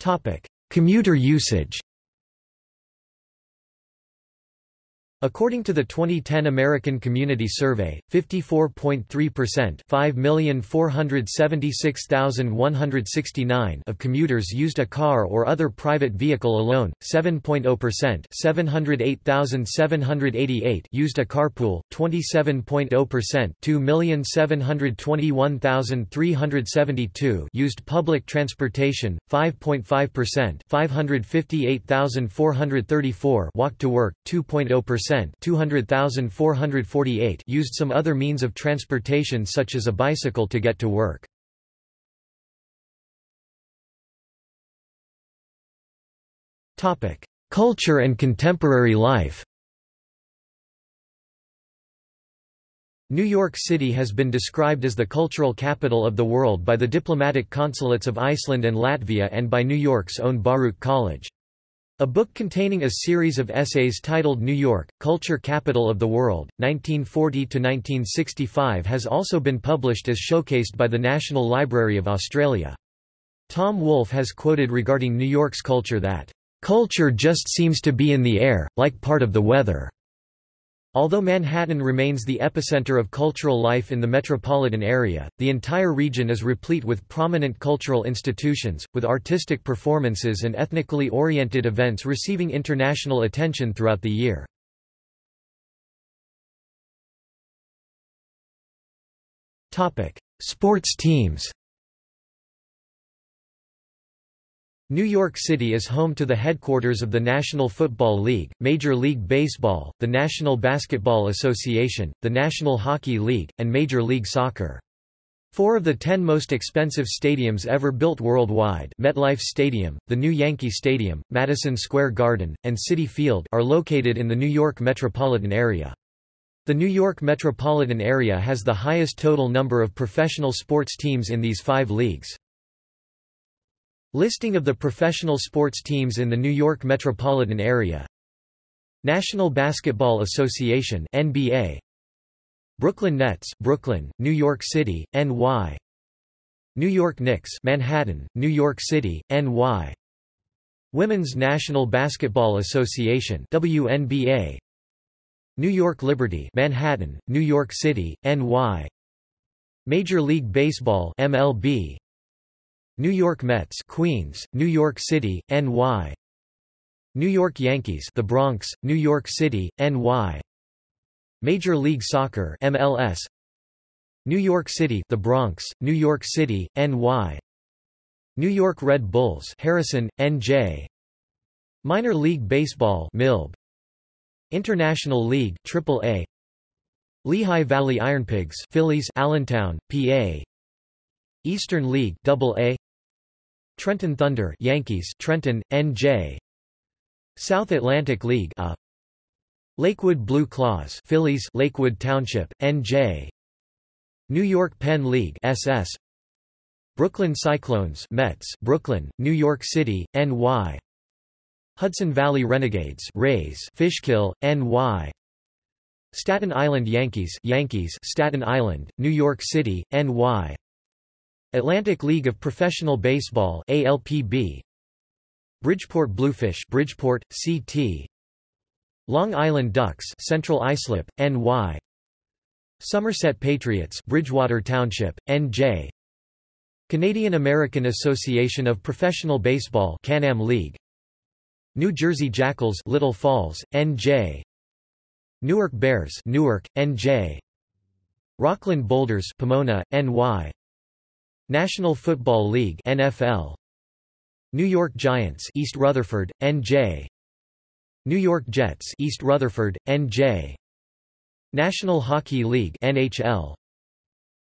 Topic: Commuter usage According to the 2010 American Community Survey, 54.3% 5,476,169 of commuters used a car or other private vehicle alone, 7.0% 708,788 used a carpool, 27.0% 2,721,372 used public transportation, 5.5% 558,434 walked to work, 2.0% 200,448 used some other means of transportation such as a bicycle to get to work. Culture and contemporary life New York City has been described as the cultural capital of the world by the diplomatic consulates of Iceland and Latvia and by New York's own Baruch College. A book containing a series of essays titled New York, Culture Capital of the World, 1940–1965 has also been published as showcased by the National Library of Australia. Tom Wolfe has quoted regarding New York's culture that, "...culture just seems to be in the air, like part of the weather." Although Manhattan remains the epicenter of cultural life in the metropolitan area, the entire region is replete with prominent cultural institutions, with artistic performances and ethnically oriented events receiving international attention throughout the year. Sports teams New York City is home to the headquarters of the National Football League, Major League Baseball, the National Basketball Association, the National Hockey League, and Major League Soccer. Four of the ten most expensive stadiums ever built worldwide MetLife Stadium, the new Yankee Stadium, Madison Square Garden, and Citi Field are located in the New York metropolitan area. The New York metropolitan area has the highest total number of professional sports teams in these five leagues. Listing of the professional sports teams in the New York metropolitan area. National Basketball Association NBA Brooklyn Nets Brooklyn, New York City, NY New York Knicks Manhattan, New York City, NY Women's National Basketball Association WNBA New York Liberty Manhattan, New York City, NY Major League Baseball MLB New York Mets Queens, New York City, NY New York Yankees The Bronx, New York City, NY Major League Soccer MLS New York City The Bronx, New York City, NY New York Red Bulls Harrison, NJ Minor League Baseball MILB International League AAA Lehigh Valley Ironpigs Phillies Allentown, PA Eastern League AA Trenton Thunder Yankees Trenton, NJ South Atlantic League A. Lakewood Blue Claws Phillies Lakewood Township, NJ New York Penn League SS Brooklyn Cyclones Mets Brooklyn, New York City, NY Hudson Valley Renegades Rays Fishkill, NY Staten Island Yankees Yankees Staten Island, New York City, NY Atlantic League of Professional Baseball ALPB Bridgeport Bluefish Bridgeport, CT Long Island Ducks Central Islip, NY Somerset Patriots Bridgewater Township, NJ Canadian American Association of Professional Baseball Can-Am League. New Jersey Jackals Little Falls, NJ Newark Bears Newark, NJ Rockland Boulders Pomona, NY National Football League NFL New York Giants East Rutherford, NJ New York Jets East Rutherford, NJ National Hockey League NHL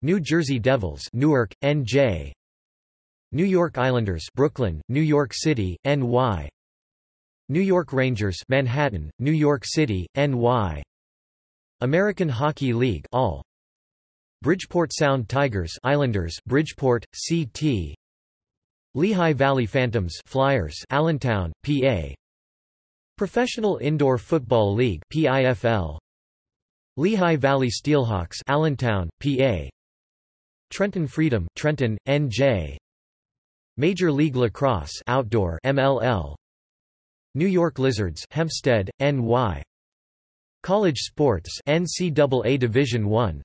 New Jersey Devils Newark, NJ New York Islanders Brooklyn, New York City, NY New York Rangers Manhattan, New York City, NY American Hockey League All Bridgeport Sound Tigers Islanders Bridgeport, CT Lehigh Valley Phantoms Flyers Allentown, PA Professional Indoor Football League PIFL Lehigh Valley Steelhawks Allentown, PA Trenton Freedom Trenton, NJ Major League Lacrosse Outdoor MLL New York Lizards Hempstead, NY College Sports NCAA Division I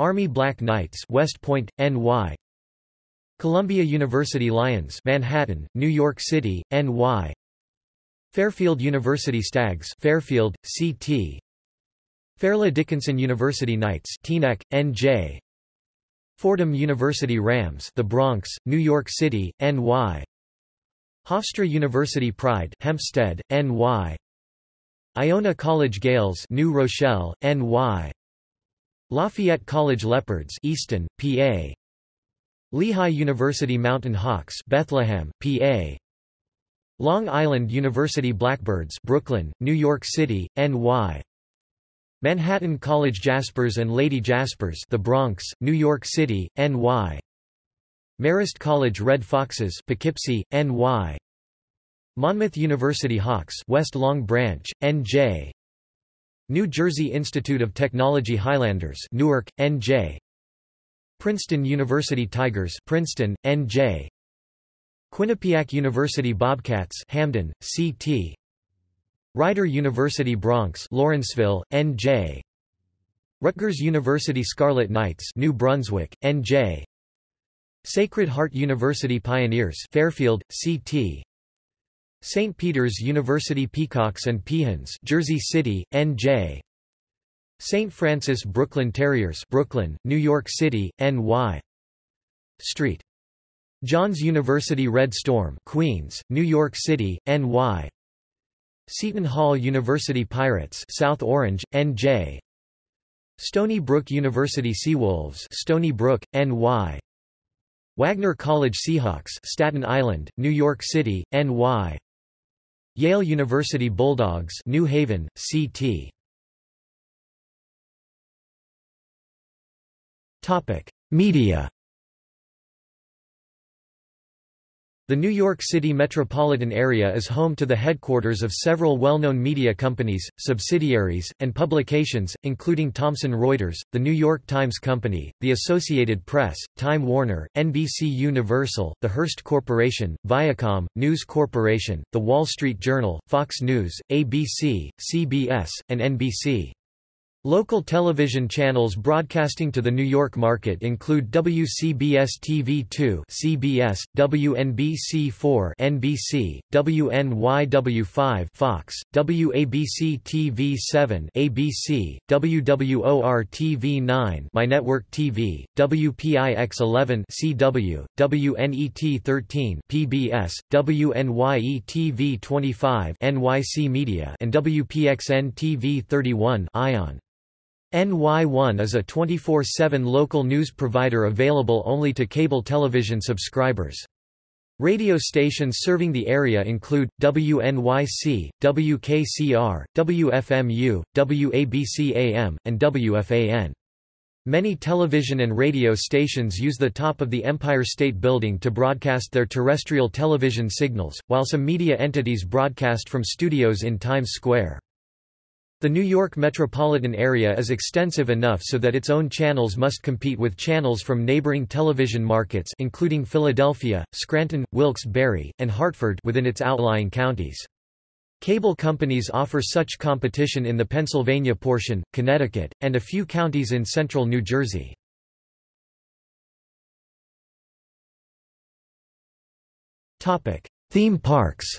Army Black Knights West Point, NY Columbia University Lions Manhattan, New York City, NY Fairfield University Stags Fairfield, CT Fairleigh Dickinson University Knights Teaneck, NJ Fordham University Rams The Bronx, New York City, NY Hofstra University Pride Hempstead, NY Iona College Gaels New Rochelle, NY Lafayette College Leopards Easton, PA Lehigh University Mountain Hawks Bethlehem, PA Long Island University Blackbirds Brooklyn, New York City, NY Manhattan College Jaspers and Lady Jaspers The Bronx, New York City, NY Marist College Red Foxes Poughkeepsie, NY Monmouth University Hawks West Long Branch, NJ New Jersey Institute of Technology Highlanders Newark, NJ Princeton University Tigers Princeton, NJ Quinnipiac University Bobcats Hamden, CT Rider University Broncs Lawrenceville, NJ Rutgers University Scarlet Knights New Brunswick, NJ Sacred Heart University Pioneers Fairfield, CT St. Peter's University Peacocks and Peahens Jersey City, NJ St. Francis Brooklyn Terriers Brooklyn, New York City, NY Street. Johns University Red Storm Queens, New York City, NY Seton Hall University Pirates South Orange, NJ Stony Brook University Seawolves Stony Brook, NY Wagner College Seahawks Staten Island, New York City, NY Yale University Bulldogs New Haven, CT Media The New York City metropolitan area is home to the headquarters of several well-known media companies, subsidiaries, and publications, including Thomson Reuters, The New York Times Company, The Associated Press, Time Warner, NBC Universal, The Hearst Corporation, Viacom, News Corporation, The Wall Street Journal, Fox News, ABC, CBS, and NBC. Local television channels broadcasting to the New York market include WCBS-TV2 (CBS), WNBC4 (NBC), WNYW5 (Fox), WABC-TV7 (ABC), WWOR-TV9 My Network TV, WPIX-11 (CW), WNET-13 (PBS), WNYE-TV25 (NYC Media), and WPXN-TV31 (ION). NY1 is a 24-7 local news provider available only to cable television subscribers. Radio stations serving the area include, WNYC, WKCR, WFMU, WABC-AM, and WFAN. Many television and radio stations use the top of the Empire State Building to broadcast their terrestrial television signals, while some media entities broadcast from studios in Times Square. The New York metropolitan area is extensive enough so that its own channels must compete with channels from neighboring television markets including Philadelphia, Scranton, Wilkes-Barre, and Hartford within its outlying counties. Cable companies offer such competition in the Pennsylvania portion, Connecticut, and a few counties in central New Jersey. Theme parks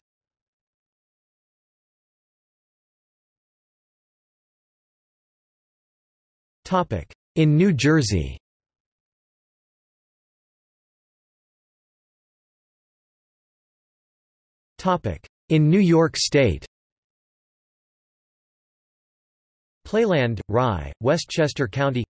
In New Jersey. In New York State. Playland, Rye, Westchester County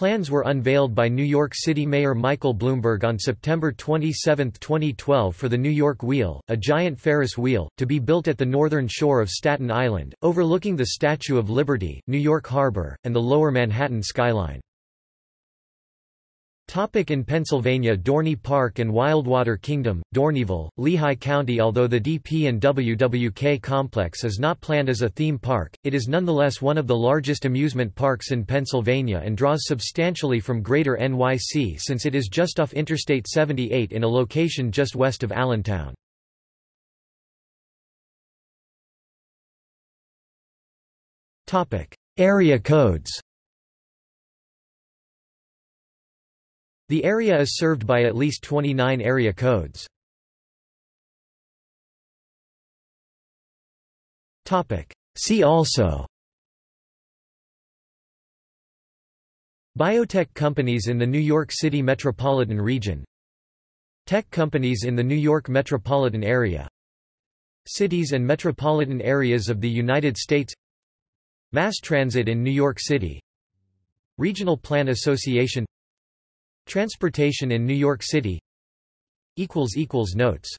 Plans were unveiled by New York City Mayor Michael Bloomberg on September 27, 2012 for the New York Wheel, a giant Ferris wheel, to be built at the northern shore of Staten Island, overlooking the Statue of Liberty, New York Harbor, and the lower Manhattan skyline. Topic in Pennsylvania Dorney Park and Wildwater Kingdom, Dorneyville, Lehigh County Although the DP and WWK complex is not planned as a theme park, it is nonetheless one of the largest amusement parks in Pennsylvania and draws substantially from greater NYC since it is just off Interstate 78 in a location just west of Allentown. Area codes The area is served by at least 29 area codes. See also. Biotech companies in the New York City metropolitan region. Tech companies in the New York metropolitan area. Cities and metropolitan areas of the United States. Mass transit in New York City. Regional Plan Association Transportation in New York City. Notes